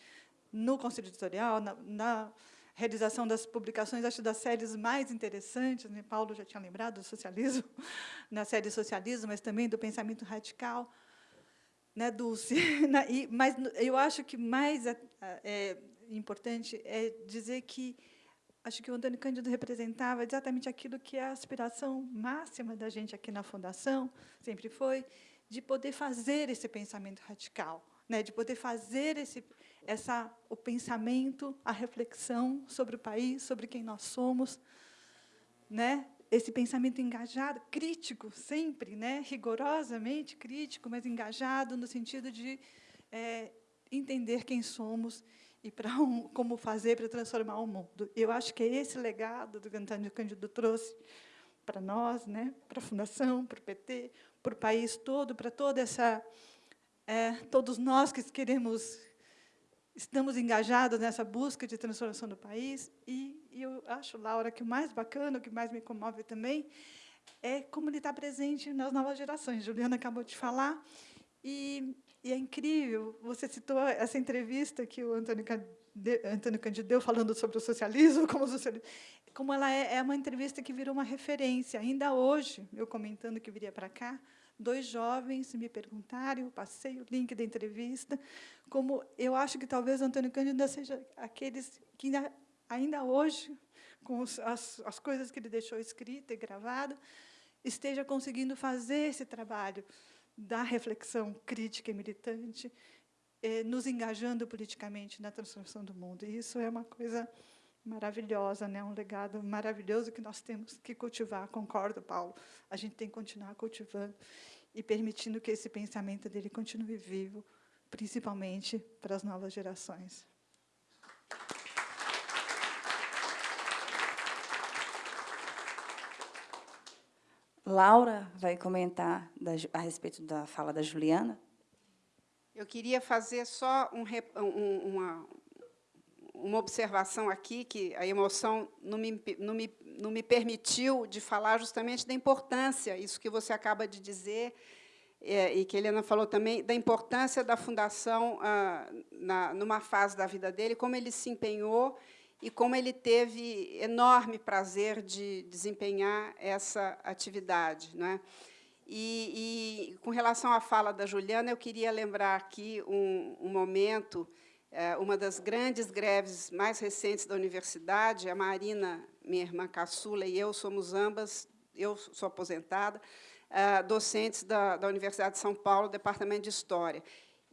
no Conselho Editorial, na, na realização das publicações, acho, das séries mais interessantes, né? Paulo já tinha lembrado do socialismo, [LAUGHS] na série Socialismo, mas também do pensamento radical, né, Dulce? [LAUGHS] mas eu acho que mais é, é, importante é dizer que acho que o Antônio Cândido representava exatamente aquilo que é a aspiração máxima da gente aqui na Fundação, sempre foi, de poder fazer esse pensamento radical, né, de poder fazer esse, essa, o pensamento, a reflexão sobre o país, sobre quem nós somos, né, esse pensamento engajado, crítico, sempre, né, rigorosamente crítico, mas engajado no sentido de é, entender quem somos e para [LAUGHS] um, como fazer para transformar o mundo. Eu acho que é esse legado do Antônio Cândido trouxe para nós, né, para a Fundação, para o PT, para o país todo, para toda essa é, todos nós que queremos estamos engajados nessa busca de transformação do país e, e eu acho, Laura, que o mais bacana, o que mais me comove também é como ele está presente nas novas gerações. Juliana acabou de falar e e é incrível, você citou essa entrevista que o Antônio, Antônio Cândido deu falando sobre o socialismo, [LAUGHS] como, socialismo, como ela é, é uma entrevista que virou uma referência. Ainda hoje, eu comentando que viria para cá, dois jovens me perguntaram, eu passei o link da entrevista, como eu acho que talvez Antônio Cândido seja aqueles que ainda, ainda hoje, com os, as, as coisas que ele deixou escrita e gravada, esteja conseguindo fazer esse trabalho da reflexão crítica e militante, eh, nos engajando politicamente na transformação do mundo. E isso é uma coisa maravilhosa, né? um legado maravilhoso que nós temos que cultivar. Concordo, Paulo. A gente tem que continuar cultivando e permitindo que esse pensamento dele continue vivo, principalmente para as novas gerações. Laura vai comentar da, a respeito da fala da Juliana. Eu queria fazer só um, um, uma, uma observação aqui, que a emoção não me, não, me, não me permitiu de falar justamente da importância, isso que você acaba de dizer, é, e que a Helena falou também, da importância da Fundação ah, na, numa fase da vida dele, como ele se empenhou e como ele teve enorme prazer de desempenhar essa atividade. Não é? E, e, com relação à fala da Juliana, eu queria lembrar aqui um, um momento, uma das grandes greves mais recentes da universidade, a Marina, minha irmã caçula, e eu somos ambas, eu sou aposentada, é, docentes da, da Universidade de São Paulo, Departamento de História.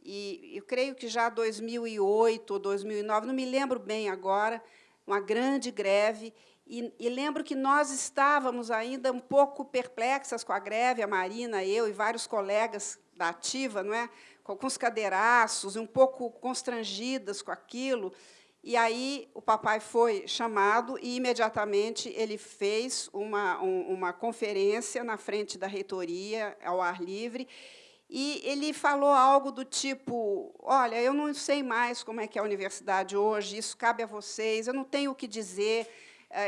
E eu creio que já 2008 ou 2009, não me lembro bem agora, uma grande greve, e, e, lembro que nós estávamos ainda um pouco perplexas com a greve, a Marina, eu e vários colegas da Ativa, não é? Com alguns cadeiraços, um pouco constrangidas com aquilo. E aí o papai foi chamado e, imediatamente, ele fez uma, uma conferência na frente da reitoria, ao ar livre, e ele falou algo do tipo, olha, eu não sei mais como é que é a universidade hoje, isso cabe a vocês, eu não tenho o que dizer,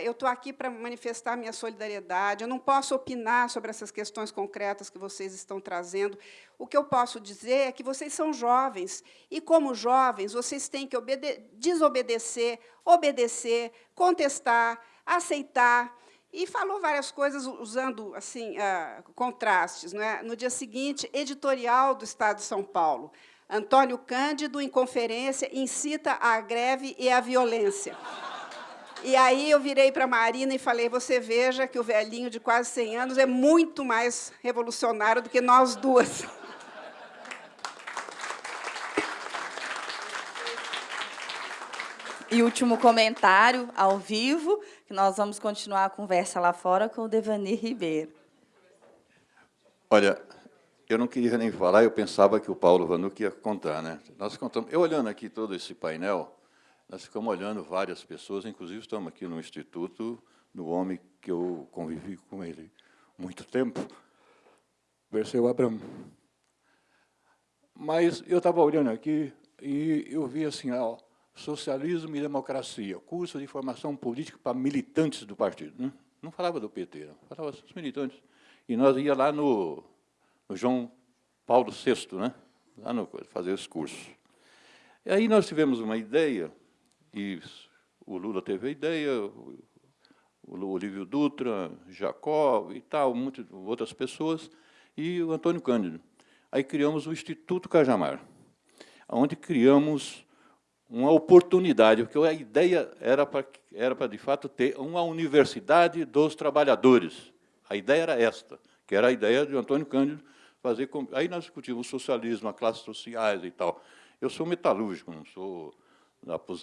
eu estou aqui para manifestar minha solidariedade, eu não posso opinar sobre essas questões concretas que vocês estão trazendo. O que eu posso dizer é que vocês são jovens, e, como jovens, vocês têm que desobedecer, obedecer, contestar, aceitar, e falou várias coisas usando assim uh, contrastes. é? No dia seguinte, editorial do Estado de São Paulo. Antônio Cândido, em conferência, incita a greve e a violência. E aí eu virei para a Marina e falei, você veja que o velhinho de quase 100 anos é muito mais revolucionário do que nós duas. E último comentário, ao vivo, que nós vamos continuar a conversa lá fora com o Devani Ribeiro. Olha, eu não queria nem falar, eu pensava que o Paulo Vanuc ia contar. Né? Nós contamos, eu olhando aqui todo esse painel, nós ficamos olhando várias pessoas, inclusive estamos aqui no Instituto, no homem que eu convivi com ele muito tempo, Perseu Abramo. Mas eu estava olhando aqui e eu vi assim, ó, Socialismo e Democracia, curso de formação política para militantes do partido. Né? Não falava do PT, não. falava dos militantes. E nós ia lá no, no João Paulo VI, né? lá no, fazer esse curso. E aí nós tivemos uma ideia, e o Lula teve a ideia, o Olívio Dutra, Jacó e tal, muitas outras pessoas, e o Antônio Cândido. Aí criamos o Instituto Cajamar, onde criamos uma oportunidade, porque a ideia era para, era para, de fato, ter uma universidade dos trabalhadores. A ideia era esta, que era a ideia de Antônio Cândido fazer... Aí nós discutimos o socialismo, as classes sociais e tal. Eu sou metalúrgico, não sou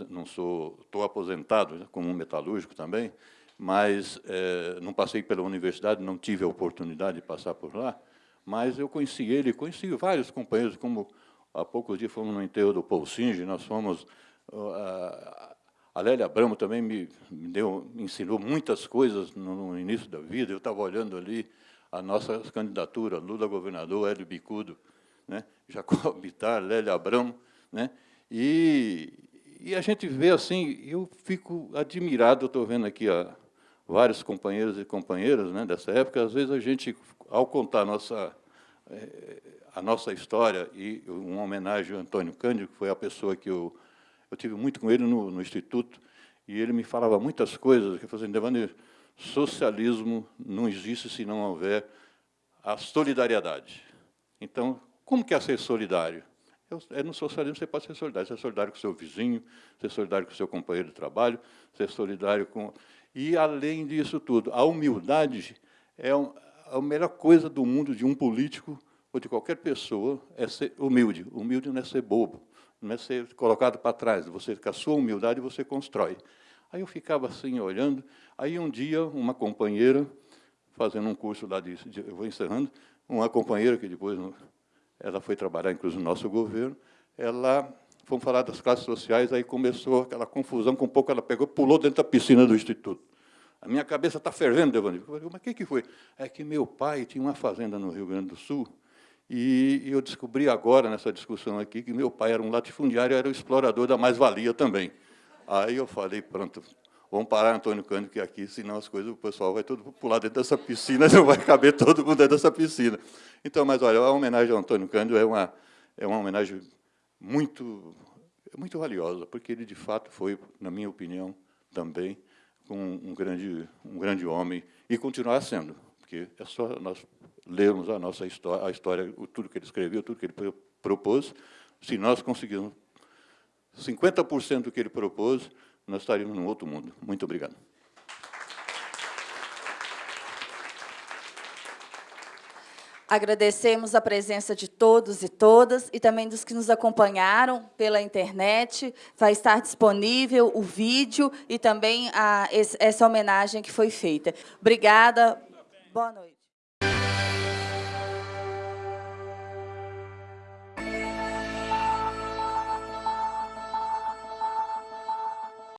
não sou estou aposentado né, como metalúrgico também, mas é, não passei pela universidade, não tive a oportunidade de passar por lá, mas eu conheci ele, conheci vários companheiros, como há poucos dias fomos no enterro do Paul Singe, nós fomos... A, a Lélia Abramo também me, deu, me ensinou muitas coisas no, no início da vida, eu estava olhando ali a nossa candidatura, Lula governador, Hélio Bicudo, né, Jacob Bittar, Lélia Abramo, né, e, e a gente vê assim, eu fico admirado, estou vendo aqui ó, vários companheiros e companheiras né, dessa época, às vezes a gente, ao contar a nossa, eh, a nossa história, e uma homenagem ao Antônio Cândido, que foi a pessoa que eu, eu tive muito com ele no, no Instituto, e ele me falava muitas coisas, que fazendo Devane, socialismo não existe se não houver a solidariedade. Então, como que é ser solidário? É no socialismo você pode ser solidário. Ser solidário com o seu vizinho, ser solidário com o seu companheiro de trabalho, ser solidário com... E, além disso tudo, a humildade é a melhor coisa do mundo de um político ou de qualquer pessoa, é ser humilde. Humilde não é ser bobo, não é ser colocado para trás. Você, com a sua humildade, você constrói. Aí eu ficava assim, olhando. Aí, um dia, uma companheira, fazendo um curso lá de... de eu vou encerrando, uma companheira que depois ela foi trabalhar, inclusive, no nosso governo, ela, fomos falar das classes sociais, aí começou aquela confusão, com um pouco ela pegou pulou dentro da piscina do Instituto. A minha cabeça está fervendo, falei, mas o que, que foi? É que meu pai tinha uma fazenda no Rio Grande do Sul, e eu descobri agora, nessa discussão aqui, que meu pai era um latifundiário, era o explorador da mais-valia também. Aí eu falei, pronto, vamos parar, Antônio Cândido, aqui, senão as coisas, o pessoal vai todo pular dentro dessa piscina, [LAUGHS] não vai caber todo mundo dentro dessa piscina. Então, mas olha, a homenagem ao Antônio Cândido é uma, é uma homenagem muito, muito valiosa, porque ele, de fato, foi, na minha opinião, também um, um grande, um grande homem, e continuar sendo, porque é só nós lermos a nossa história, a história, tudo que ele escreveu, tudo que ele propôs, se nós conseguirmos 50% do que ele propôs, nós estaríamos num outro mundo. Muito obrigado. Agradecemos a presença de todos e todas e também dos que nos acompanharam pela internet. Vai estar disponível o vídeo e também a, essa homenagem que foi feita. Obrigada. Boa noite.